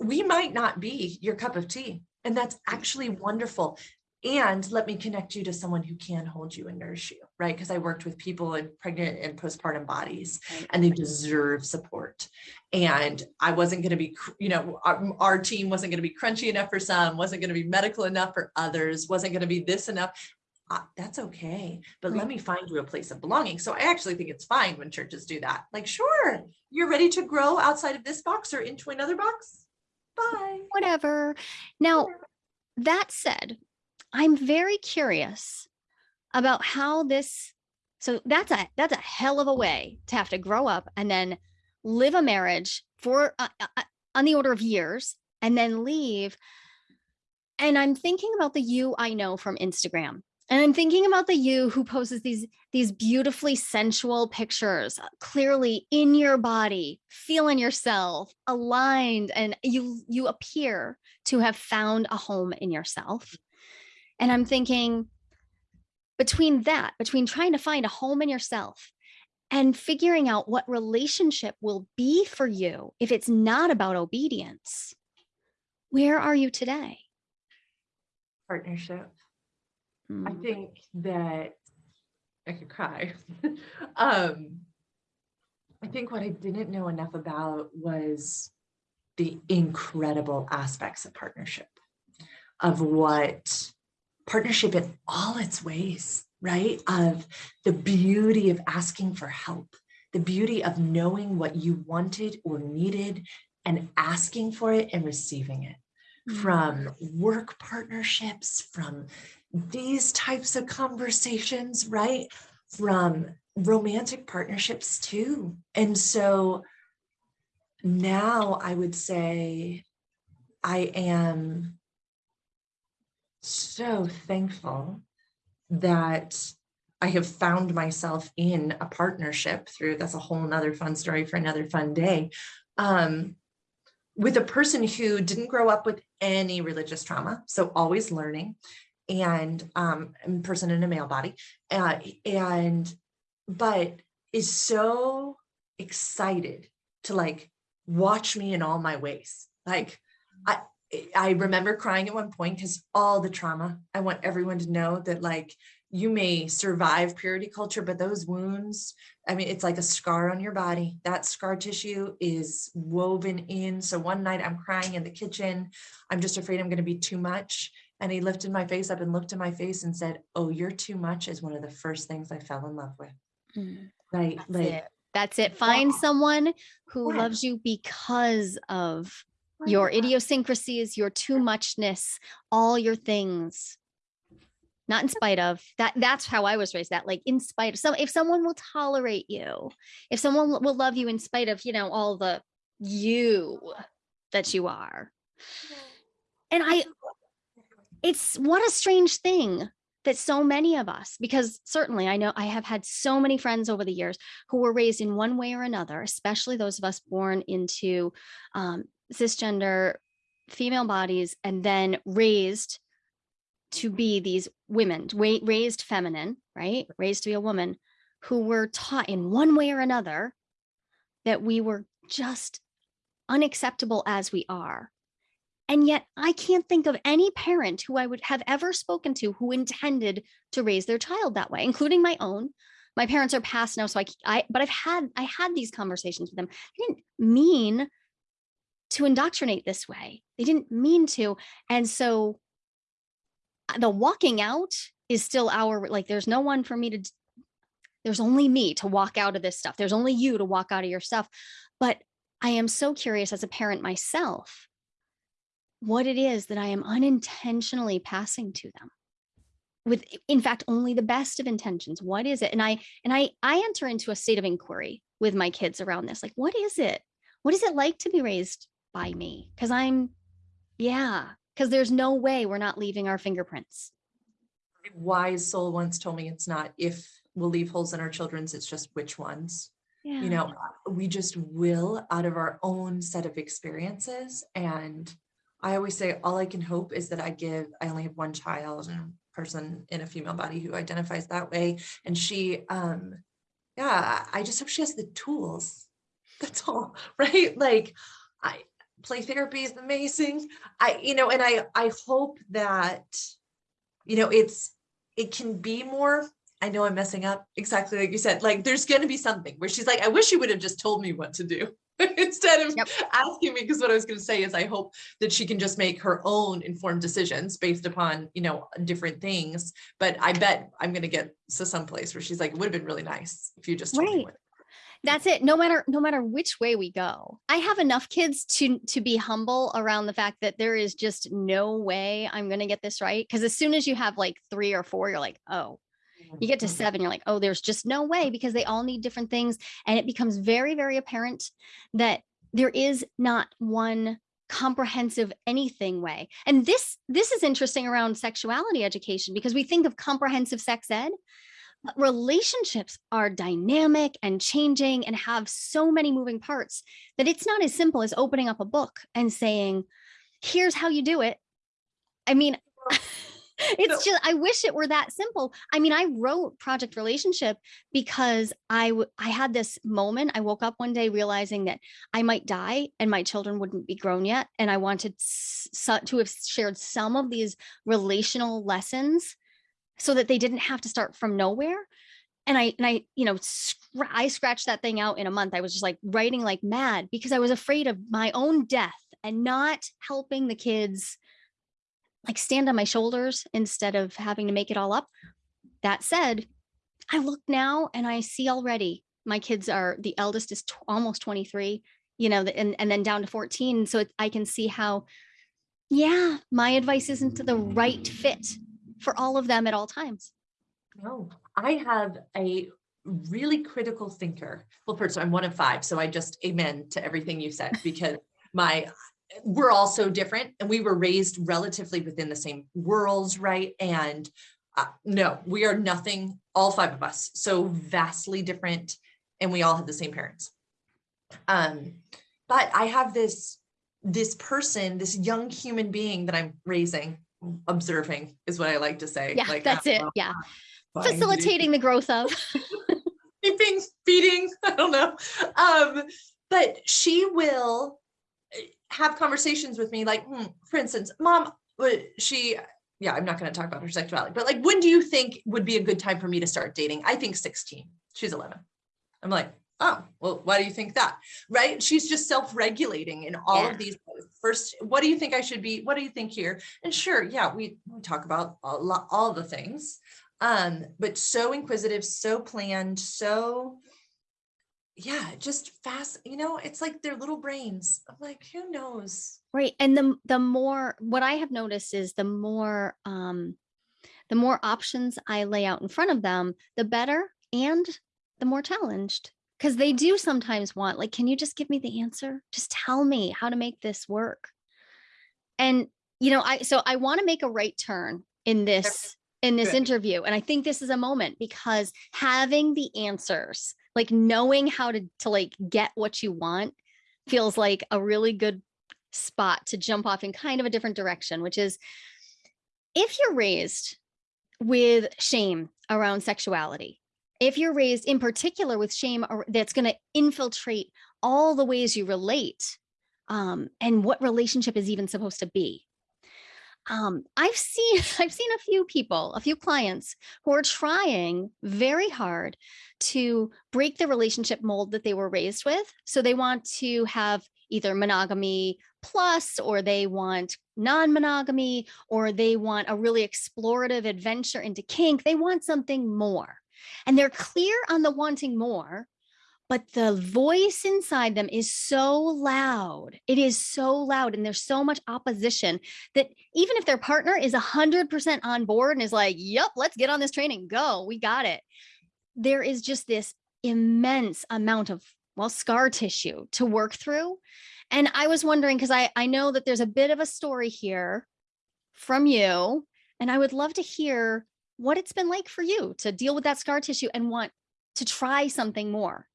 we might not be your cup of tea, and that's actually wonderful. And let me connect you to someone who can hold you and nourish you, right? Because I worked with people in pregnant and postpartum bodies, and they deserve support. And I wasn't going to be, you know, our, our team wasn't going to be crunchy enough for some, wasn't going to be medical enough for others, wasn't going to be this enough. Uh, that's okay, but let me find you a place of belonging. So I actually think it's fine when churches do that. Like, sure, you're ready to grow outside of this box or into another box. Bye. whatever now that said i'm very curious about how this So that's a that's a hell of a way to have to grow up and then live a marriage for uh, uh, uh, on the order of years and then leave. And I'm thinking about the you I know from Instagram. And I'm thinking about the you who poses these these beautifully sensual pictures, uh, clearly in your body, feeling yourself, aligned, and you you appear to have found a home in yourself. And I'm thinking between that, between trying to find a home in yourself and figuring out what relationship will be for you if it's not about obedience, where are you today? Partnership. I Mm. think that I could cry. um, I think what I didn't know enough about was the incredible aspects of partnership, of what partnership in all its ways, right? Of the beauty of asking for help, the beauty of knowing what you wanted or needed and asking for it and receiving it Mm. from work partnerships, from these types of conversations, right? From romantic partnerships too. And so now I would say I am so thankful that I have found myself in a partnership through that's a whole nother fun story for another fun day. Um, with a person who didn't grow up with any religious trauma, so always learning, and um, a person in a male body, uh, and but is so excited to like watch me in all my ways. Like I I remember crying at one point because all the trauma. I want everyone to know that like you may survive purity culture, but those wounds, I mean, it's like a scar on your body. That scar tissue is woven in. So one night I'm crying in the kitchen. I'm just afraid I'm going to be too much. And he lifted my face up and looked at my face and said, Oh, you're too much is one of the first things I fell in love with. Mm. Right. That's like it. That's it. Find Yeah. someone who Yeah. loves you because of your Yeah. idiosyncrasies, your too muchness, all your things. Not in spite of that. That's how I was raised. That like in spite of some, if someone will tolerate you, if someone will- will love you in spite of, you know, all the you that you are. And I, it's what a strange thing that so many of us, because certainly I know I have had so many friends over the years who were raised in one way or another, especially those of us born into um, cisgender female bodies and then raised to be these women, raised feminine, right? Raised to be a woman who were taught in one way or another that we were just unacceptable as we are. And yet, I can't think of any parent who I would have ever spoken to who intended to raise their child that way, including my own. My parents are past now, so I, I but I've had I had these conversations with them. They didn't mean to indoctrinate this way. They didn't mean to, and so uh, the walking out is still our like. There's no one for me to. There's only me to walk out of this stuff. There's only you to walk out of your stuff. But I am so curious as a parent myself what it is that I am unintentionally passing to them with in fact only the best of intentions. What is it? And i and i i enter into a state of inquiry with my kids around this like what is it? What is it like to be raised by me? Because i'm yeah because there's no way we're not leaving our fingerprints. A wise soul once told me it's not if we'll leave holes in our children's, it's just which ones. yeah You know, we just will out of our own set of experiences. And I always say, all I can hope is that I give, I only have one child and person in a female body who identifies that way. And she, um, yeah, I just hope she has the tools. That's all, right? Like, I play therapy is amazing. I, you know, and I, I hope that, you know, it's, it can be more I know I'm messing up exactly like you said. Like there's going to be something where she's like, I wish you would have just told me what to do instead of Yep. asking me. Because what I was going to say is, I hope that she can just make her own informed decisions based upon, you know, different things. But I bet I'm going to get to some place where she's like, it would have been really nice if you just told me Right. that's it no matter no matter which way we go i have enough kids to to be humble around the fact that there is just no way i'm going to get this right because as soon as you have like three or four you're like oh You get to Mhm. seven, you're like, oh, there's just no way because they all need different things. And it becomes very, very apparent that there is not one comprehensive anything way. And this this is interesting around sexuality education because we think of comprehensive sex ed, but relationships are dynamic and changing and have so many moving parts that it's not as simple as opening up a book and saying, here's how you do it. I mean, it's So- just I wish it were that simple. I mean, I wrote Project Relationship because I I had this moment. I woke up one day realizing that I might die and my children wouldn't be grown yet, and I wanted to have shared some of these relational lessons so that they didn't have to start from nowhere. And I and I you know scr- I scratched that thing out in a month. I was just like writing like mad because I was afraid of my own death and not helping the kids like stand on my shoulders instead of having to make it all up. That said, I look now and I see already my kids are the eldest is almost 23, you know, and, and then down to 14. So it, I can see how, yeah, my advice isn't the right fit for all of them at all times. No, I have a really critical thinker. Well, first, I'm one of five, so I just amen to everything you said because my we're all so different and we were raised relatively within the same worlds, right? And uh, no, we are nothing, all five of us, so vastly different, and we all have the same parents. Um, but I have this this person, this young human being that I'm raising, observing is what I like to say. Yeah, Like, that's it. know, Yeah. Facilitating the growth of. keeping feeding i don't know um but she will have conversations with me like hmm, for instance mom uh, she yeah i'm not going to talk about her sexuality but like when do you think would be a good time for me to start dating? I think 16 she's 11 i'm like oh well why do you think that? Right? She's just self-regulating in all Yeah. of these ways. first what do you think i should be? What do you think here? And sure yeah we, we talk about a lot all the things. Um but so inquisitive so planned so yeah just fast you know it's like their little brains i'm like who knows Right. And the the more what I have noticed is the more um the more options I lay out in front of them, the better and the more challenged. Because they do sometimes want, like, can you just give me the answer? Just tell me how to make this work. And you know, I so I want to make a right turn in this in this Good. interview. And I think this is a moment because having the answers, like knowing how to to like get what you want feels like a really good spot to jump off in kind of a different direction, which is if you're raised with shame around sexuality, if you're raised in particular with shame that's going to infiltrate all the ways you relate um, and what relationship is even supposed to be. Um, I've seen I've seen a few people, a few clients who are trying very hard to break the relationship mold that they were raised with. So they want to have either monogamy plus, or they want non monogamy, or they want a really explorative adventure into kink. They want something more. And they're clear on the wanting more, but the voice inside them is so loud. It is so loud, and there's so much opposition that even if their partner is 100% on board and is like, yep, let's get on this training, go, we got it. There is just this immense amount of, well, scar tissue to work through. And I was wondering, because I, I know that there's a bit of a story here from you, and I would love to hear what it's been like for you to deal with that scar tissue and want to try something more.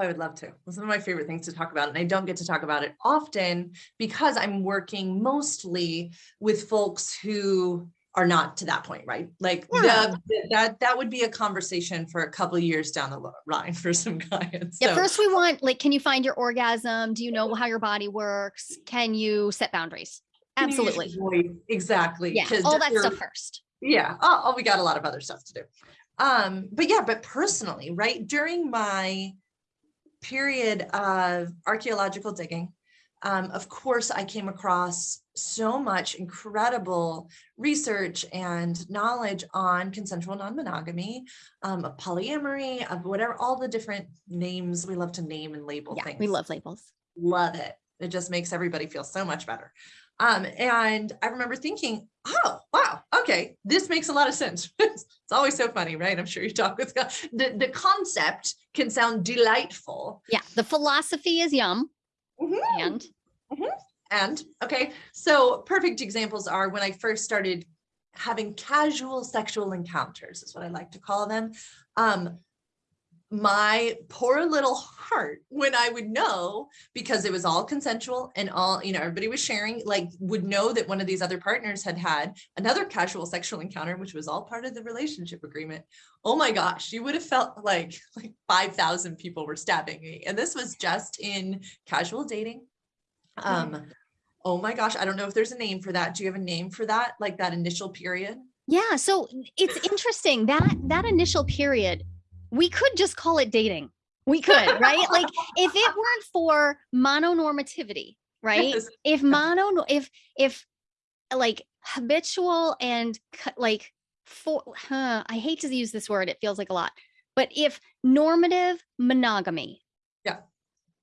I would love to. It's one of my favorite things to talk about, and I don't get to talk about it often because I'm working mostly with folks who are not to that point, right? Like Yeah. the, that that would be a conversation for a couple of years down the line for some clients. Yeah, first we want like, can you find your orgasm? Do you know how your body works? Can you set boundaries? can you use Absolutely. Exactly. Yeah, all that stuff first. yeah oh, oh we got a lot of other stuff to do um but yeah but personally right during my period of archaeological digging um of course i came across so much incredible research and knowledge on consensual non-monogamy um of polyamory of whatever all the different names we love to name and label Yeah, things we love labels. love it. It just makes everybody feel so much better. Um, and I remember thinking, oh, wow, okay, this makes a lot of sense. it's always so funny, right? I'm sure you talk with the, the concept can sound delightful. Yeah. The philosophy is yum. Mhm. And And okay, so perfect examples are when I first started having casual sexual encounters, is what I like to call them. Um, my poor little heart, when I would know, because it was all consensual and all, you know, everybody was sharing, like, would know that one of these other partners had had another casual sexual encounter, which was all part of the relationship agreement. Oh my gosh, you would have felt like like 5,000 people were stabbing me. And this was just in casual dating. Um, oh my gosh, I don't know if there's a name for that. Do you have a name for that? Like that initial period? yeah, so it's interesting that that initial period, we could just call it dating. We could, right? Like if it weren't for mononormativity, right? Yes. If mono, if if like habitual and like for, huh, I hate to use this word. It feels like a lot, but if normative monogamy, Yeah.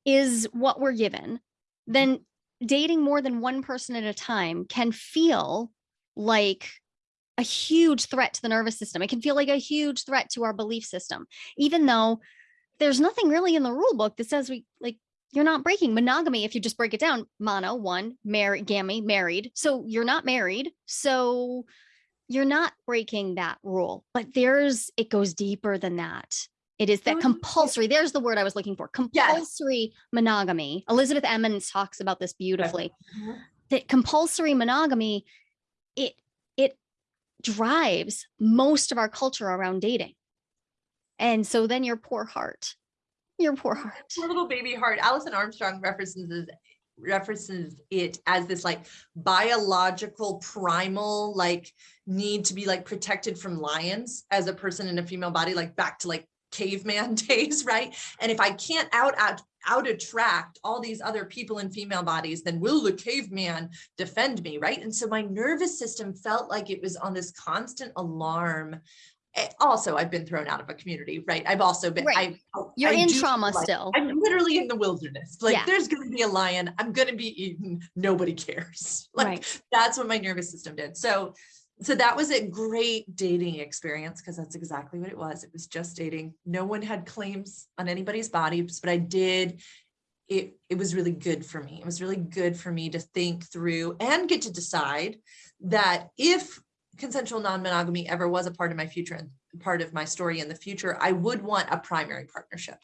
is what we're given, then mm-hmm. dating more than one person at a time can feel like a huge threat to the nervous system. It can feel like a huge threat to our belief system, even though there's nothing really in the rule book that says we like you're not breaking monogamy if you just break it down. Mono one married gammy married. So you're not married so you're not breaking that rule. But there's it goes deeper than that. It is that compulsory there's the word i was looking for compulsory monogamy. Elizabeth Emens talks about this beautifully. Mhm. that compulsory monogamy it it drives most of our culture around dating and so then your poor heart your poor heart Poor little baby heart. Alison Armstrong references references it as this like biological primal like need to be like protected from lions as a person in a female body like back to like caveman days right and if i can't out out out attract all these other people in female bodies then will the caveman defend me right and so my nervous system felt like it was on this constant alarm Eh, also i've been thrown out of a community right i've also been Right. I, you're I in trauma like- still I'm literally in the wilderness. Like Yeah. there's gonna be a lion. I'm gonna be eaten. Nobody cares. Like right that's what my nervous system did. So so that was a great dating experience because that's exactly what it was. It was just dating. No one had claims on anybody's bodies, but I did it it was really good for me. It was really good for me to think through and get to decide that if consensual non-monogamy ever was a part of my future and part of my story in the future, I would want a primary partnership.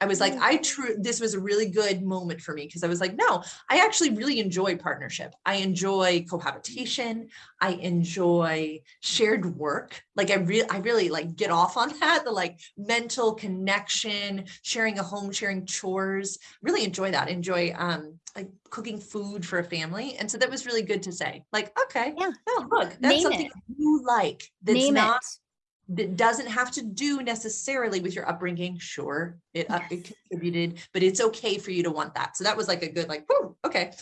I was like, Mm. I true, this was a really good moment for me because I was like, no, I actually really enjoy partnership. I enjoy cohabitation. I enjoy shared work. Like I really, I really like get off on that, the like mental connection, sharing a home, sharing chores, really enjoy that. Enjoy um like cooking food for a family. And so that was really good to say, like, okay, Yeah. no, look, that's Name something it. you like. That's name not it that doesn't have to do necessarily with your upbringing. Sure, it, up it contributed, but it's okay for you to want that. So that was like a good, like, whoo, okay.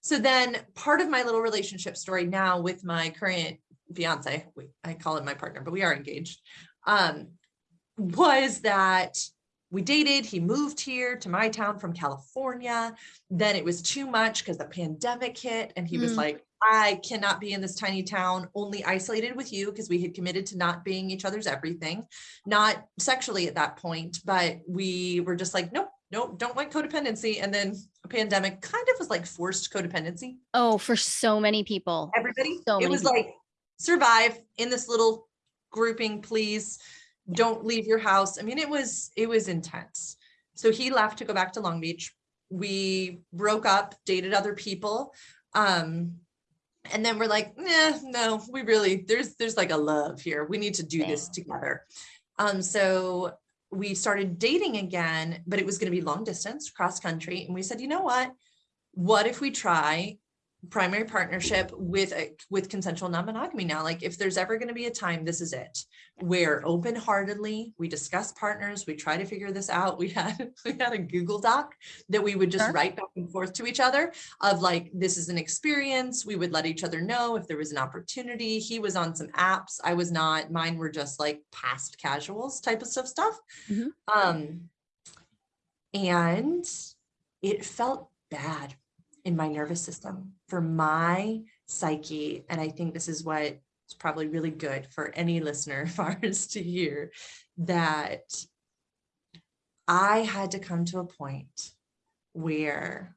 So then part of my little relationship story now with my current fiance, I call him my partner, but we are engaged, um, was that we dated, he moved here to my town from California. Then it was too much because the pandemic hit and he was Mm. like, I cannot be in this tiny town, only isolated with you because we had committed to not being each other's everything, not sexually at that point, but we were just like, nope, nope, don't like codependency. And then a pandemic kind of was like forced codependency. oh for so many people Everybody, So it was people. like survive in this little grouping, please. Don't leave your house. I mean, it was it was intense. So he left to go back to Long Beach. We broke up, dated other people. Um, and then we're like, nah, no, we really there's there's like a love here. We need to do this together. Um, so we started dating again, but it was going to be long distance, cross country. And we said, you know what? What if we try primary partnership with a with consensual non-monogamy now? Like if there's ever going to be a time, this is it. Where open-heartedly we discuss partners, we try to figure this out. We had we had a Google Doc that we would just Sure. write back and forth to each other of like this is an experience. We would let each other know if there was an opportunity. He was on some apps. I was not. Mine were just like past casuals type of stuff stuff. Mhm. Um and it felt bad. In my nervous system, for my psyche. And I think this is what is probably really good for any listener of ours to hear that I had to come to a point where,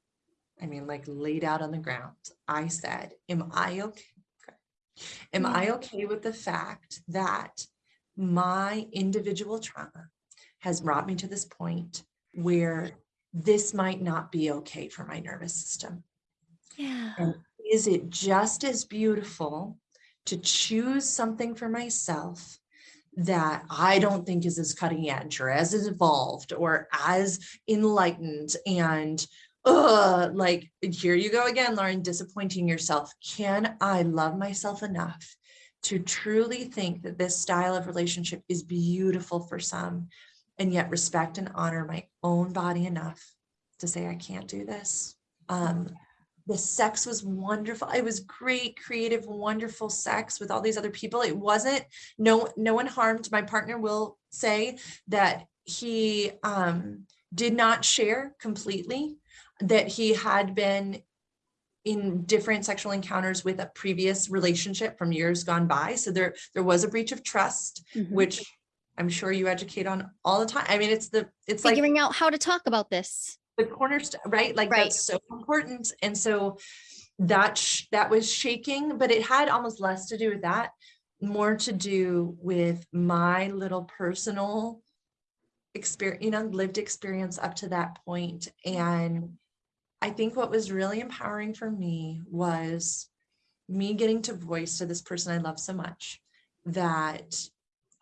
I mean, like laid out on the ground, I said, Am I okay? Am I mm-hmm. okay with the fact that my individual trauma has brought me to this point where this might not be okay for my nervous system? Yeah. And is it just as beautiful to choose something for myself that I don't think is as cutting edge or as evolved or as enlightened and uh like here you go again Lauren disappointing yourself can I love myself enough to truly think that this style of relationship is beautiful for some and yet respect and honor my own body enough to say I can't do this. Um the sex was wonderful. It was great creative wonderful sex with all these other people. It wasn't no no one harmed. My partner will say that he um did not share completely that he had been in different sexual encounters with a previous relationship from years gone by. So there there was a breach of trust Mhm. which i'm sure you educate on all the time i mean it's the it's like Figuring out how to talk about this. the cornerstone, right? Like Right. that's so important. And so that that was shaking, but it had almost less to do with that, more to do with my little personal experience, you know, lived experience up to that point. And I think what was really empowering for me was me getting to voice to this person I love so much that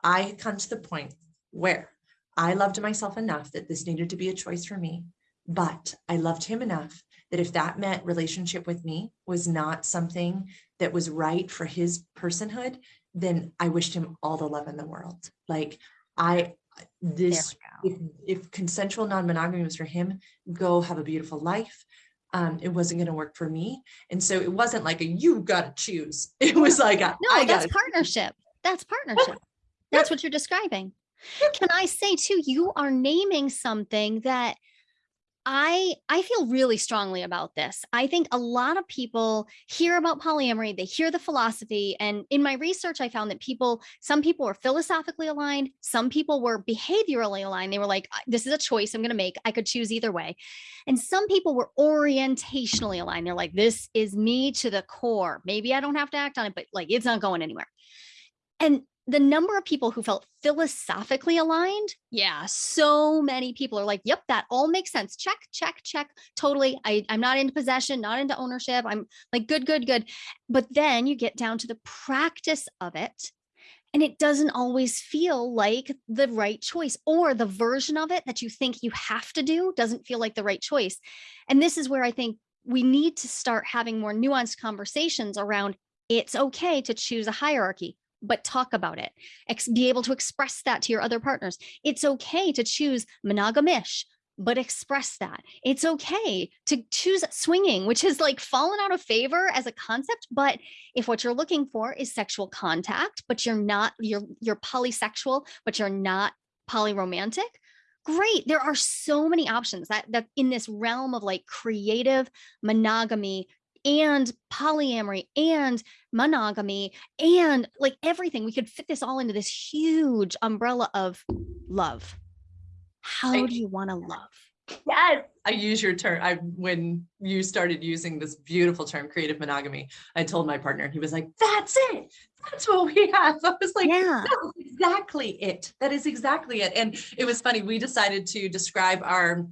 I had come to the point where I loved myself enough that this needed to be a choice for me. But I loved him enough that if that meant relationship with me was not something that was right for his personhood, then I wished him all the love in the world. Like I, this, if, if consensual non-monogamy was for him, go have a beautiful life. Um, it wasn't going to work for me. And so it wasn't like a, you got to choose. It was like, a, No, I that's got partnership. That's partnership. That's what you're describing. Can I say too, you are naming something that I I feel really strongly about this. I think a lot of people hear about polyamory, they hear the philosophy and in my research I found that people some people were philosophically aligned, some people were behaviorally aligned. They were like this is a choice I'm going to make. I could choose either way. And some people were orientationally aligned. They're like this is me to the core. Maybe I don't have to act on it, but like it's not going anywhere. And the number of people who felt philosophically aligned, yeah, so many people are like, yep, that all makes sense. Check, check, check. Totally. I, I'm not into possession, not into ownership. I'm like, good, good, good. But then you get down to the practice of it. And it doesn't always feel like the right choice, or the version of it that you think you have to do doesn't feel like the right choice. And this is where I think we need to start having more nuanced conversations around it's okay to choose a hierarchy but talk about it. Ex- be able to express that to your other partners. It's okay to choose monogamish but express that. It's okay to choose swinging which has like fallen out of favor as a concept but if what you're looking for is sexual contact but you're not you're you're polysexual but you're not polyromantic great. There are so many options that that in this realm of like creative monogamy and polyamory and monogamy and like everything we could fit this all into this huge umbrella of love how do you want to love Yes. I use your term. I when you started using this beautiful term, creative monogamy, I told my partner, he was like, That's it. That's what we have. I was like, yeah That is exactly it. That is exactly it. And it was funny. We decided to describe our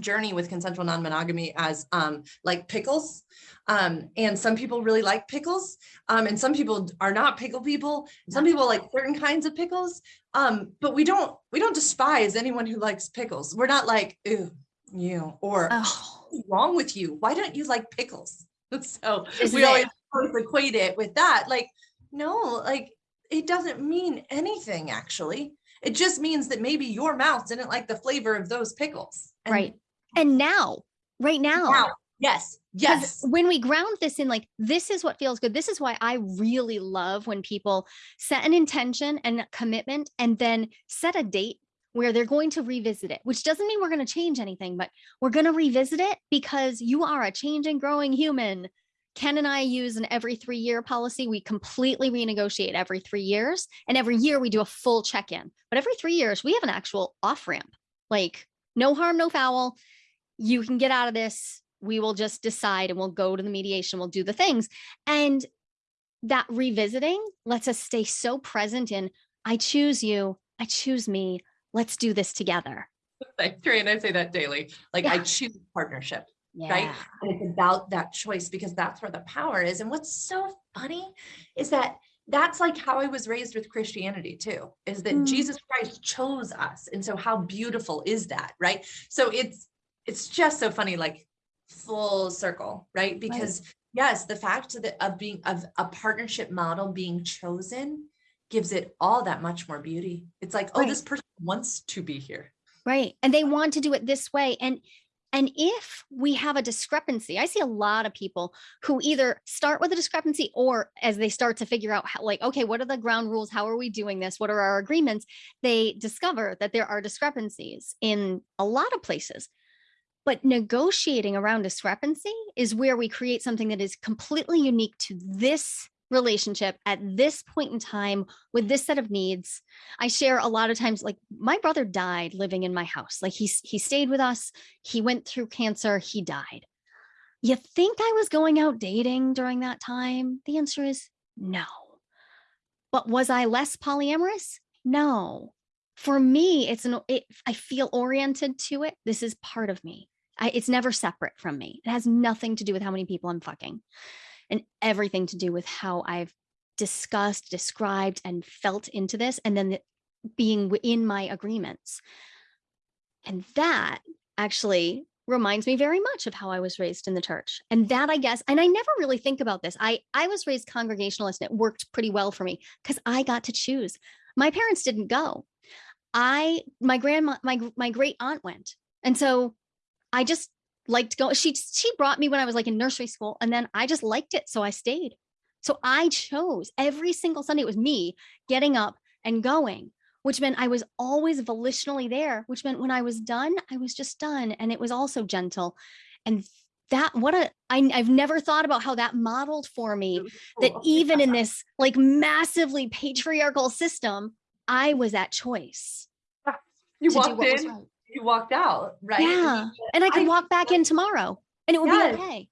journey with consensual non-monogamy as um like pickles. Um and some people really like pickles. Um and some people are not pickle people. Some people like certain kinds of pickles. Um but we don't we don't despise anyone who likes pickles. We're not like ew you or oh. What's wrong with you? Why don't you like pickles? So This we always, it. always equate it with that. Like no like it doesn't mean anything actually. It just means that maybe your mouth didn't like the flavor of those pickles. And right and now right now now, yes yes when we ground this in like this is what feels good this is why i really love when people set an intention and a commitment and then set a date where they're going to revisit it, which doesn't mean we're going to change anything, but we're going to revisit it because you are a changing, growing human. Ken and I use an every three year policy. We completely renegotiate every three years. And every year we do a full check in. But every three years, we have an actual off ramp like, no harm, no foul. You can get out of this. We will just decide and we'll go to the mediation, we'll do the things. And that revisiting lets us stay so present in I choose you, I choose me, let's do this together. Like Trey and I say that daily. Like Yeah. I choose partnership, Yeah. right? And it's about that choice because that's where the power is. And what's so funny is that that's like how I was raised with Christianity too, is that Mm. Jesus Christ chose us. And so how beautiful is that, right? So it's it's just so funny, like full circle, right? Because yes, the fact that of being of a partnership model being chosen gives it all that much more beauty. It's like, oh, this person wants to be here. Right. And they want to do it this way. And and if we have a discrepancy, I see a lot of people who either start with a discrepancy or as they start to figure out how, like, okay, what are the ground rules? How are we doing this? What are our agreements? They discover that there are discrepancies in a lot of places. But negotiating around discrepancy is where we create something that is completely unique to this relationship at this point in time with this set of needs. I share a lot of times like my brother died living in my house. Like he he stayed with us. He went through cancer, he died. You think I was going out dating during that time? The answer is no. But was I less polyamorous? No. For me, it's an it, I feel oriented to it. This is part of me. I, it's never separate from me. It has nothing to do with how many people I'm fucking and everything to do with how I've discussed, described, and felt into this, and then the, being in my agreements. And that actually reminds me very much of how I was raised in the church. And that I guess, and I never really think about this. I I was raised congregationalist and it worked pretty well for me because I got to choose. My parents didn't go. I my grandma my my great aunt went. And so I just liked going. She she brought me when I was like in nursery school, and then I just liked it, so I stayed. So I chose every single Sunday. It was me getting up and going, which meant I was always volitionally there. Which meant when I was done, I was just done, and it was also gentle. And that what a I, I've never thought about how that modeled for me that oh. even in this like massively patriarchal system, I was at choice you walked in, right. You walked out, right? And Yeah. And I could I- walk back in tomorrow and it would Yes. be okay.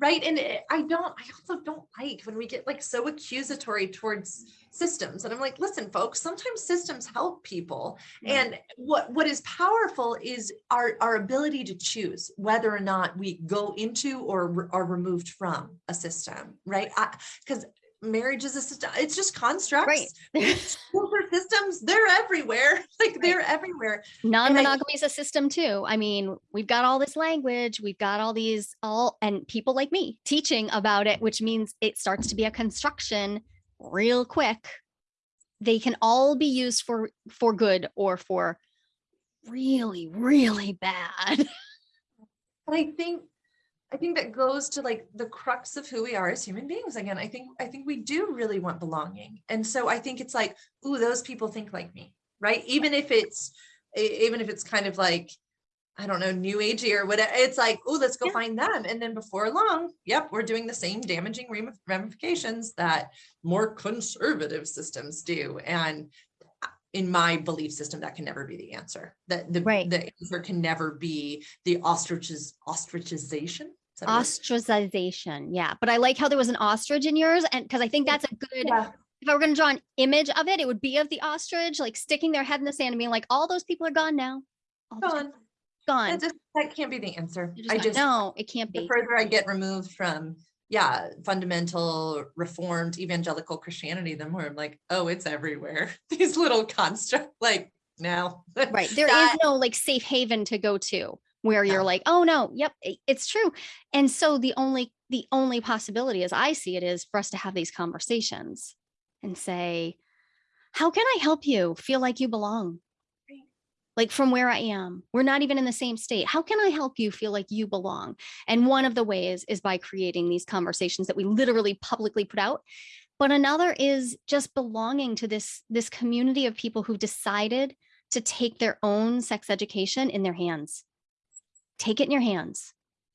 right and i don't i also don't like when we get like so accusatory towards systems and i'm like listen folks sometimes systems help people Yeah. and what what is powerful is our our ability to choose whether or not we go into or re- are removed from a system right because marriage is a system it's just constructs Right. systems they're everywhere like they're everywhere Non-monogamy is a system too. I mean, we've got all this language, we've got all these all and people like me teaching about it, which means it starts to be a construction real quick. They can all be used for for good or for really, really bad. But I think I think that goes to like the crux of who we are as human beings again. I think I think we do really want belonging. And so I think it's like, ooh, those people think like me, right? Even if it's even if it's kind of like I don't know, new agey or whatever. It's like, oh, let's go Yeah. find them. And then before long, yep, we're doing the same damaging ramifications that more conservative systems do. And uh, in my belief system, that can never be the answer. That the, Right. the answer can never be the ostriches ostrachization. Is that a word? Ostracization. Yeah. But I like how there was an ostrich in yours. And because I think that's a good Yeah. if I were going to draw an image of it, it would be of the ostrich, like sticking their head in the sand and being like, all those people are gone now. All Gone. gone. That, just, that can't be the answer. They're I just no, it can't be. the further I get removed from, yeah, fundamental reformed evangelical Christianity, the more I'm like, oh, it's everywhere. These little constructs, like now. Right. There is that- no like safe haven to go to where you're like, oh no, yep, it's true. And so the only the only possibility as I see it is for us to have these conversations and say, how can I help you feel like you belong? Like from where I am, we're not even in the same state. How can I help you feel like you belong? And one of the ways is by creating these conversations that we literally publicly put out. But another is just belonging to this this community of people who've decided to take their own sex education in their hands. Take it in your hands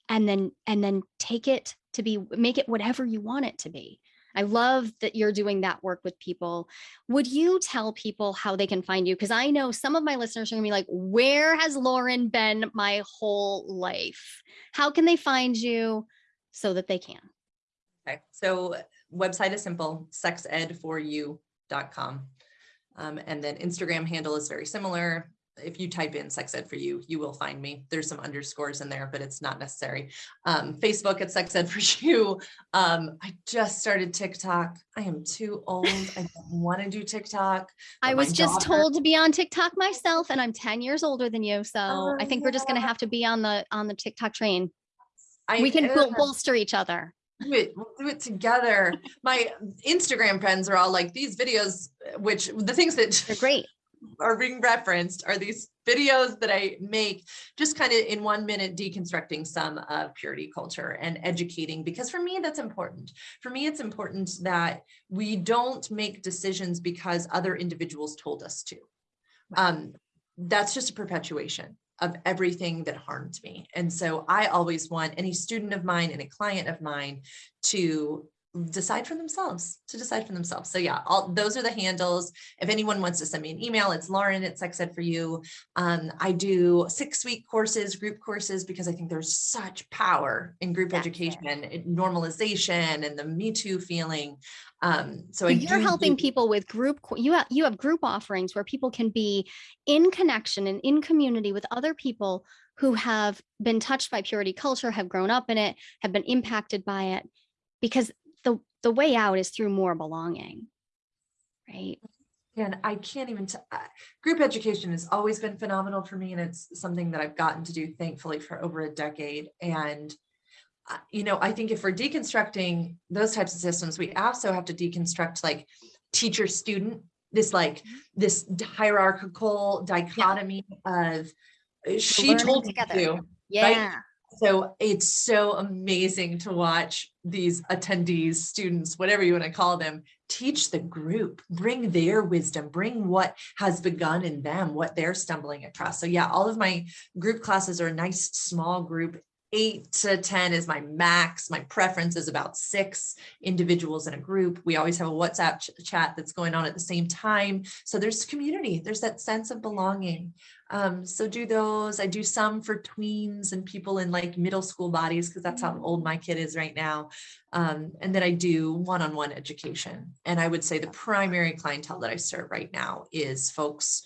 and then and then take it to be make it whatever you want it to be. I love that you're doing that work with people. Would you tell people how they can find you? Because I know some of my listeners are gonna be like, where has Lauren been my whole life? How can they find you so that they can? Okay, so website is simple, sexed4u.com. Um, and then Instagram handle is very similar. If you type in sex ed for you, you will find me. There's some underscores in there, but it's not necessary. Um, Facebook at sex ed for you. Um, I just started TikTok. I am too old. I don't want to do TikTok. I was just daughter- told to be on TikTok myself and I'm 10 years older than you. So Oh, I think we're just gonna have to be on the on the TikTok train. I We can bolster each other. do it we'll do it together my instagram friends are all like these videos which the things They're great. Are being referenced are these videos that i make just kind of in one minute deconstructing some of purity culture and educating because for me that's important for me it's important that we don't make decisions because other individuals told us to um, that's just a perpetuation of everything that harmed me. And so I always want any student of mine and a client of mine to decide for themselves, to decide for themselves. So yeah, all those are the handles. If anyone wants to send me an email, it's Lauren at Sex Ed for You. Um, I do six week courses, group courses, because I think there's such power in group That's education, and normalization and the Me Too feeling. Um, so I You're helping people with group, you have, you have group offerings where people can be in connection and in community with other people who have been touched by purity culture, have grown up in it, have been impacted by it. Because the, way out is through more belonging. Right? And I can't even, uh, group education has always been phenomenal for me and it's something that I've gotten to do thankfully for over a decade. And, uh, you know, I think if we're deconstructing those types of systems, we also have to deconstruct like teacher student, this like, this hierarchical dichotomy of uh, she learning told me together. to. Yeah. So it's so amazing to watch these attendees, students, whatever you want to call them, teach the group, bring their wisdom, bring what has begun in them, what they're stumbling across. So yeah, all of my group classes are a nice small group. Eight to 10 is my max. My preference is about six individuals in a group. We always have a WhatsApp ch- chat that's going on at the same time. So there's community, there's that sense of belonging. Um, so do those. I do some for tweens and people in like middle school bodies because that's how old my kid is right now. Um, and then I do one-on-one education. And I would say the primary clientele that I serve right now is folks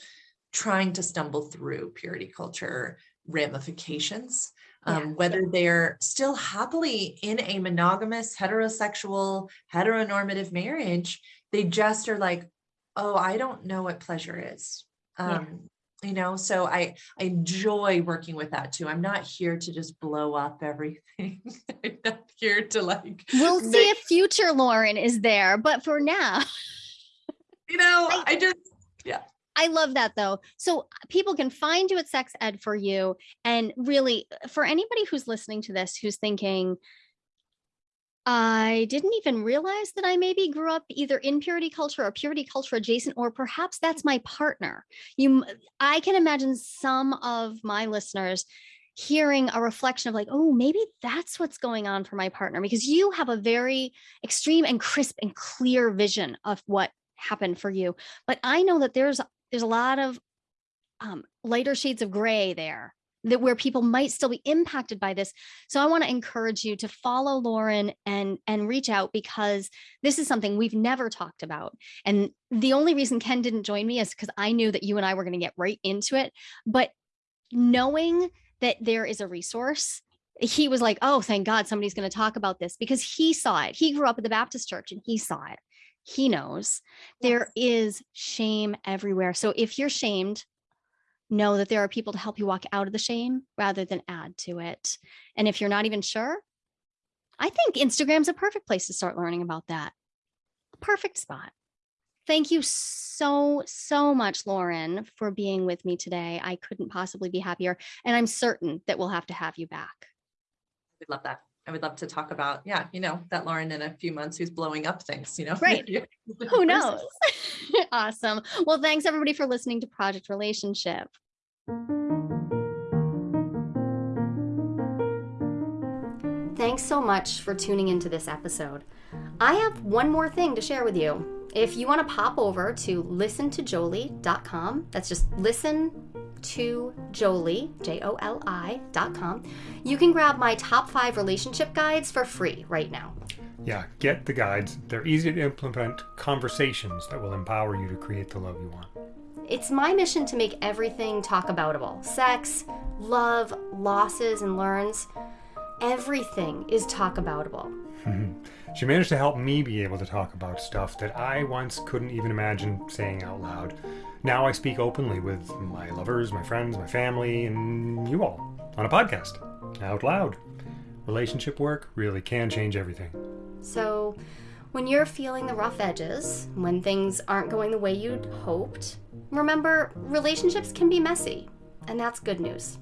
trying to stumble through purity culture ramifications. Um, Yeah. whether they're still happily in a monogamous, heterosexual, heteronormative marriage, they just are like, oh, I don't know what pleasure is. Yeah. Um, you know, so I, I enjoy working with that too. I'm not here to just blow up everything. I'm not here to like, We'll see if future Lauren is there, but for now, you know, I- I just, I love that though. So uh, people can find you at Sex Ed for you. And really, uh, for anybody who's listening to this, who's thinking, I didn't even realize that I maybe grew up either in purity culture or purity culture adjacent, or perhaps that's my partner. You, I can imagine some of my listeners hearing a reflection of like, oh, maybe that's what's going on for my partner, because you have a very extreme and crisp and clear vision of what happened for you. But I know that there's there's a lot of um, lighter shades of gray there that where people might still be impacted by this. So I want to encourage you to follow Lauren and and reach out because this is something we've never talked about. And the only reason Ken didn't join me is because I knew that you and I were going to get right into it. But knowing that there is a resource he was like, Oh, thank God somebody's going to talk about this because he saw it. He grew up at the Baptist church and he saw it. He knows there is shame everywhere. So if you're shamed, know that there are people to help you walk out of the shame rather than add to it. And if you're not even sure, I think Instagram's a perfect place to start learning about that. Perfect spot. Thank you so, so much, Lauren, for being with me today. I couldn't possibly be happier. And I'm certain that we'll have to have you back. we'd love that. I would love to talk about, yeah, you know, that Lauren in a few months who's blowing up things, you know? Right. Who knows? awesome. Well, thanks everybody for listening to Project Relationship. Thanks so much for tuning into this episode. I have one more thing to share with you. If you want to pop over to listentojolie.com, that's just listen to Jolie, J O L I.com, you can grab my top five relationship guides for free right now. Yeah, get the guides. They're easy to implement conversations that will empower you to create the love you want. It's my mission to make everything talk aboutable sex, love, losses, and learns. Everything is talk aboutable. Mm-hmm. She managed to help me be able to talk about stuff that I once couldn't even imagine saying out loud. Now I speak openly with my lovers, my friends, my family, and you all on a podcast out loud. Relationship work really can change everything. So, when you're feeling the rough edges, when things aren't going the way you'd hoped, remember relationships can be messy, and that's good news.